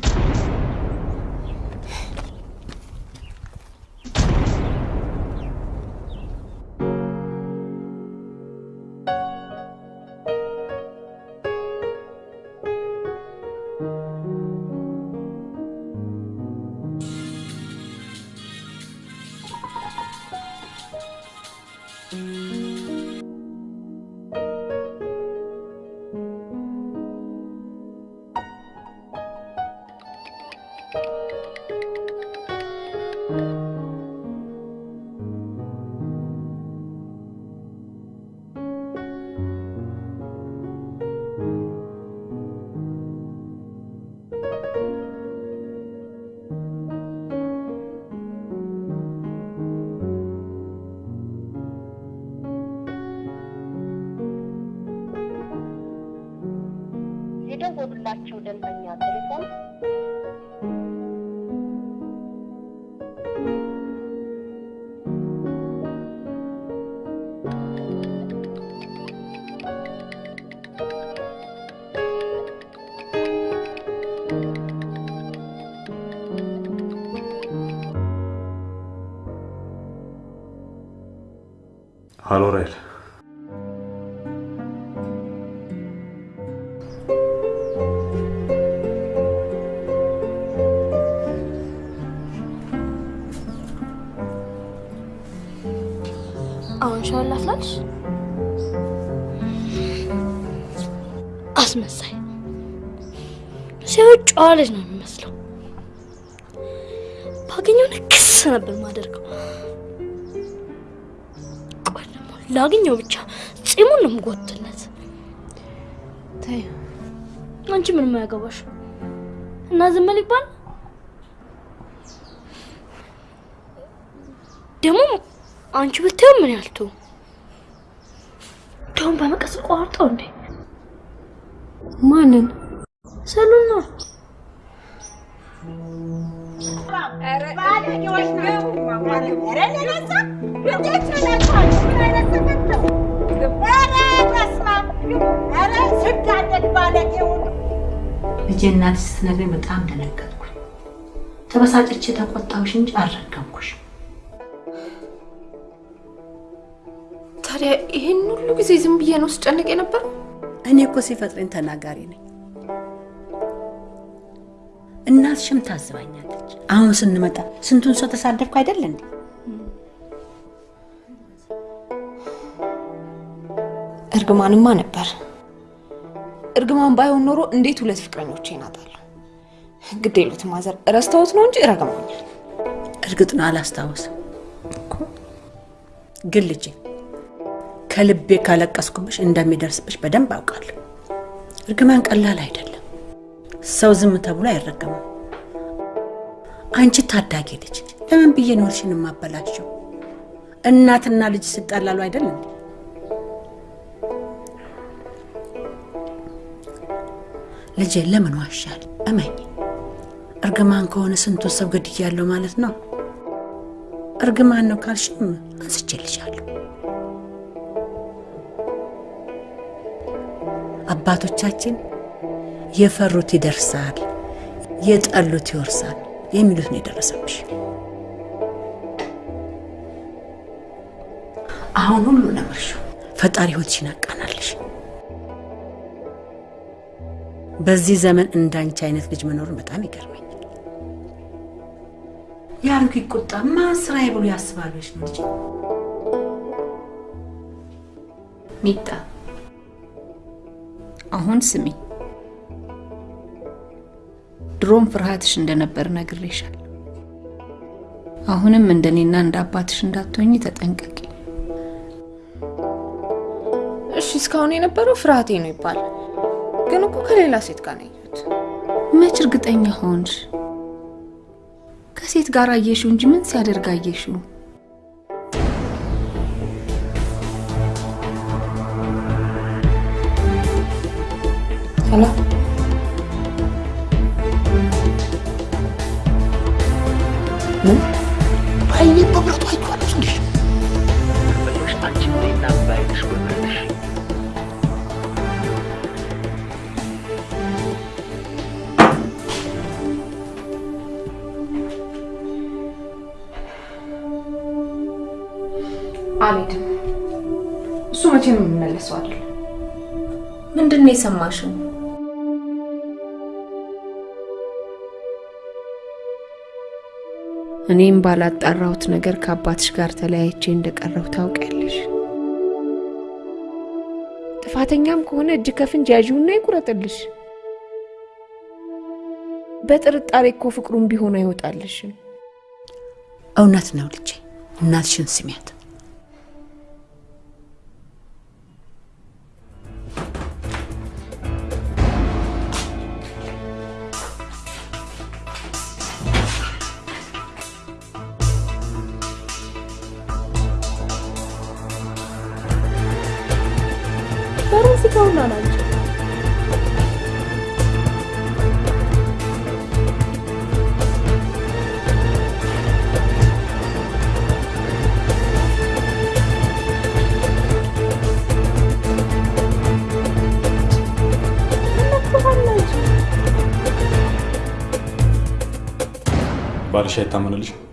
ላገኘው ብቻ ጺሙን ነው የምጎትለት። ተይው። አንቺ ምንም አያገባሽ። እና ዝም ይባል። ደግሞ አንቺ ብታየው ምን ያልቱ ደሁን በመቀስ ቆርጠው እንዴ? ማንን? እናትሽ ስትነግረኝ በጣም ደነገጥኩኝ። ተበሳጭቼ ተቆጣሁሽ እንጂ አልረገምኩሽ። ታዲያ ይሄን ሁሉ ጊዜ ዝም ብዬ ነው ስጨነቅ የነበረው? እኔ እኮ ሲፈጥረኝ ተናጋሪ ነኝ። እናትሽም ታዝባኛለች። አሁን ስንመጣ ስንቱን ሰው ተሳደብኩ አይደል እንዴ? እርግማንማ ነበር። እርግማን ባይሆን ኖሮ እንዴት ሁለት ፍቅረኞች ይናጣሉ? ግድ የሉትም ማዘር፣ ረስተውት ነው እንጂ ረግመውኛል። እርግጥ ነው አላስታውስም። ግን ልጄ ከልቤ ካለቀስኩብሽ እንደሚደርስብሽ በደንብ አውቃለሁ። እርግማን ቀላል አይደለም። ሰው ዝም ተብሎ አይረገምም። አንቺ ታዳጊ ልጅ ለምን ብዬ ኖርሽን የማበላሸው? እናትና ልጅ ሲጣላሉ አይደል እንዴ? ልጄ ለምን ዋሻል? እመኝ፣ እርግማን ከሆነ ስንቱን ሰው ገድያለሁ ማለት ነው። እርግማን ነው ካልሽም አንስቼልሻለሁ። አባቶቻችን የፈሩት ይደርሳል፣ የጠሉት ይወርሳል የሚሉት ነው የደረሰብሽ። አሁን ሁሉ ነምርሹ ፈጣሪ ሕይወትሽን ያቃናልሽ። በዚህ ዘመን እንዳንቺ አይነት ልጅ መኖሩን በጣም ይገርመኛል። የአሮጊት ቁጣ ማን ስራዬ ብሎ ያስባሉ ነው ልጅ ሚጣ አሁን ስሚ፣ ድሮም ፍርሃትሽ እንደነበር ነግሬሻል። አሁንም እንደኔና እንደ አባትሽ እንዳትሆኝ ተጠንቀቂ። እሺ እስካሁን የነበረው ፍርሃቴ ነው ይባላል፣ ግን እኮ ከሌላ ሴት ጋር ነው ያየሁት። መች እርግጠኛ ሆንሽ? ከሴት ጋር አየሽው እንጂ ምን ሲያደርግ አየሽው? ሄሎ ምን በብረቱ አልሄድም። እሱ መቼም የሚመለሰው አይደለም። ምንድን ነው የሰማሽው? እኔም ባላጣራሁት ነገር ከአባትሽ ጋር ተለያይቼ እንደቀረሁ ታውቂያለሽ። ጥፋተኛም ከሆነ እጅ ከፍንጅ ያዥውና ይቁረጥልሽ። በጥርጣሬ እኮ ፍቅሩም ቢሆን አይወጣልሽም። እውነት ነው ልጄ፣ እናትሽን ስሚያት። klasik Honda aracı. Barış Şeytan Manolic.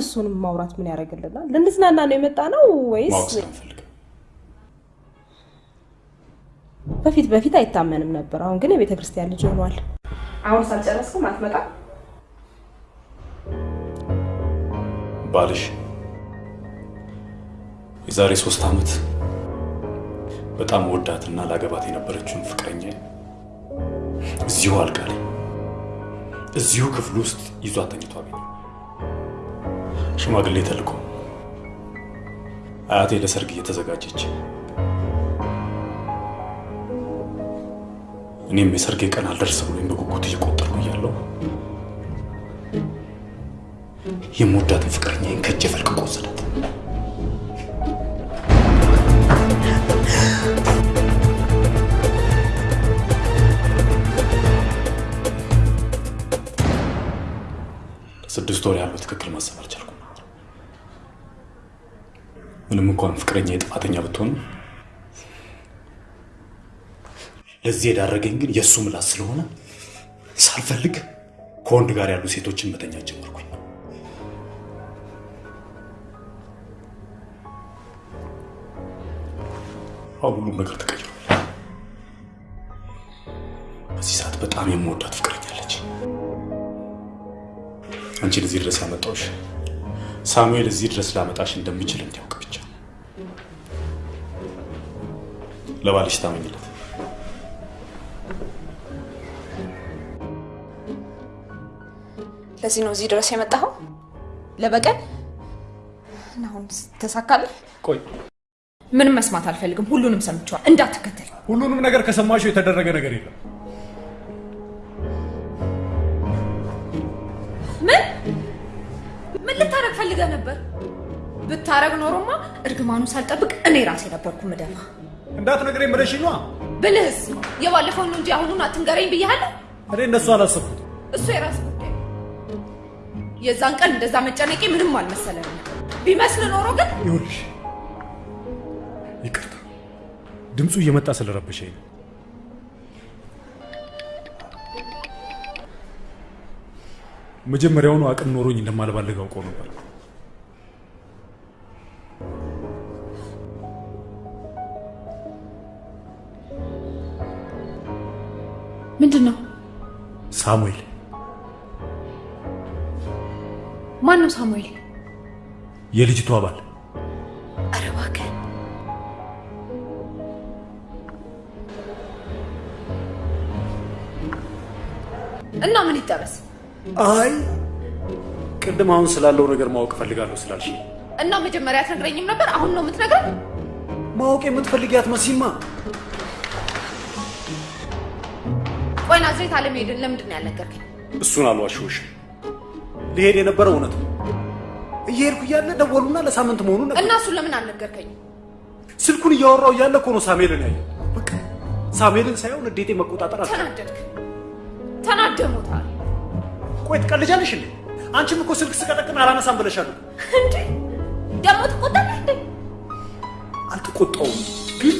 እሱንም ማውራት ምን ያደርግልናል? ልንዝናና ነው የመጣ ነው ወይስ? በፊት በፊት አይታመንም ነበር። አሁን ግን የቤተ ክርስቲያን ልጅ ሆኗል። አሁን ሳልጨረስኩም አትመጣም? ባልሽ የዛሬ ሶስት ዓመት በጣም ወዳትና ላገባት የነበረችውን ፍቅረኛ እዚሁ አልጋ ላይ እዚሁ ክፍል ውስጥ ይዟት ተኝቶ አገኘ። ሽማግሌ ተልኮ አያቴ ለሰርግ እየተዘጋጀች እኔም የሰርጌ ቀን አልደርስ ብሎኝ በጉጉት እየቆጠርኩ እያለሁ የምወዳትን ፍቅረኛዬን ከእጄ ፈልቅቆ ወሰዳት። ለስድስት ወር ያህል በትክክል ማሰብ አልቻልኩም። ምንም እንኳን ፍቅረኛ የጥፋተኛ ብትሆንም ለዚህ የዳረገኝ ግን የእሱ ምላስ ስለሆነ ሳልፈልግ ከወንድ ጋር ያሉ ሴቶችን መተኛት ጀመርኩኝ። አሁን ሁሉም ነገር ተቀይሯል። በዚህ ሰዓት በጣም የምወዳት ፍቅረኛለች። አንቺን እዚህ ድረስ ያመጣሁሽ ሳሙኤል እዚህ ድረስ ላመጣሽ እንደሚችል እንዲያውቅ ብቻ። ለባልሽ ታመኝለት። ለዚህ ነው እዚህ ድረስ የመጣኸው? ለበቀል? እና አሁን ተሳካለህ? ቆይ ምንም መስማት አልፈልግም። ሁሉንም ሰምቼዋል። እንዳትከተል። ሁሉንም ነገር ከሰማሽው የተደረገ ነገር የለም። ምን ምን ልታረግ ፈልገህ ነበር? ብታረግ ኖሮማ እርግማኑ ሳልጠብቅ እኔ ራሴ ነበርኩ ምደፋ። እንዳትነግረኝ ብለሽ ነዋ። ብልህስ የባለፈውን ነው እንጂ አሁኑን አትንገረኝ ብያለሁ። እኔ እነሱ አላሰብኩት። እሱ የራስ ጉዳይ። የዛን ቀን እንደዛ መጨነቄ ምንም አልመሰለንም። ቢመስል ኖሮ ግን ይኸውልሽ፣ ይቅርታ ድምፁ እየመጣ ስለረበሸኝ ነው። መጀመሪያውኑ አቅም ኖሮኝ እንደማልባልግ አውቀው ነበር። ምንድን ነው? ሳሙኤል ማን ነው ሳሙኤል? የልጅቷ ባል አይ ቅድም አሁን ስላለው ነገር ማወቅ እፈልጋለሁ ስላልሽ እና መጀመሪያ አትነግረኝም ነበር? አሁን ነው የምትነግረኝ? ማወቅ የምትፈልጊያት መሲማ ቆይ ናዝሬት አለመሄድን ለምንድን ነው ያልነገርከኝ? እሱን አልዋሽሁሽም። ሊሄድ የነበረው እውነት ነው። እየሄድኩ እያለ ደወሉና ለሳምንት መሆኑን ነገር እና እሱን ለምን አልነገርከኝም? ስልኩን እያወራው እያለ እኮ ነው ሳሙኤልን ያየው። በቃ ሳሙኤልን ሳይሆን ንዴቴ መቆጣጠር አልቻልኩም። ተናደድክ? ተናደሙታል ቆይ ትቀልጃለሽ እንዴ? አንቺም እኮ ስልክ ስቀጠቅም አላነሳም ብለሻል። እንዴ ደግሞ ትቆጣለህ እንዴ? አልተቆጣውም ግን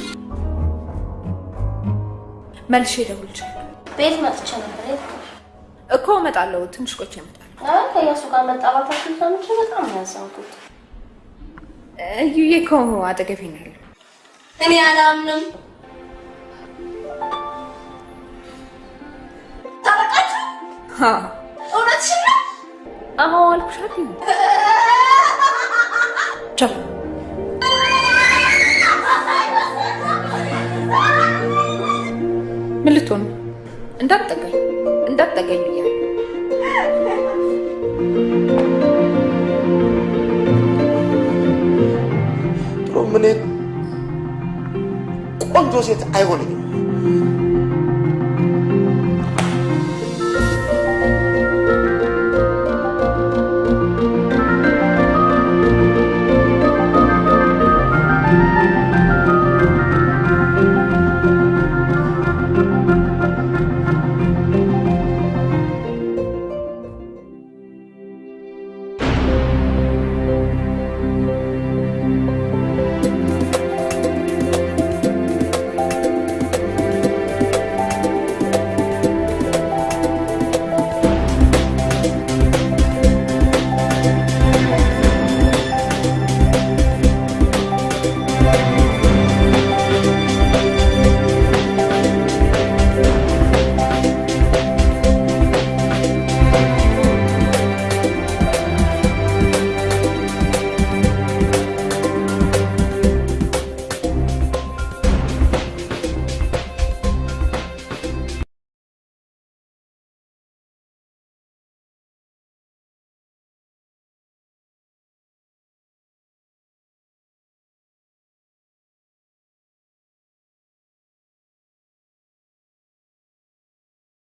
መልሼ እደውልልሻለሁ። ቤት መጥቼ ነበር።? እኮ እመጣለሁ። ትንሽ ቆይቼ እመጣለሁ። አይ ከእያሱ ጋር መጣባታችን ሰምቼ በጣም ነው ያዘንኩት። እዩዬ እኮ አጠገቤ ነው ያለው። እኔ አላምንም። ታረቃችሁ? እውነትሽን ነው? አዎ አልኩሽ አይደል? ቻው ምን ልትሆን? እንዳትጠጋኝ እንዳትጠጋኝ ብያለሁ። ጥሩ ምን ቆንጆ ሴት አይሆነኝም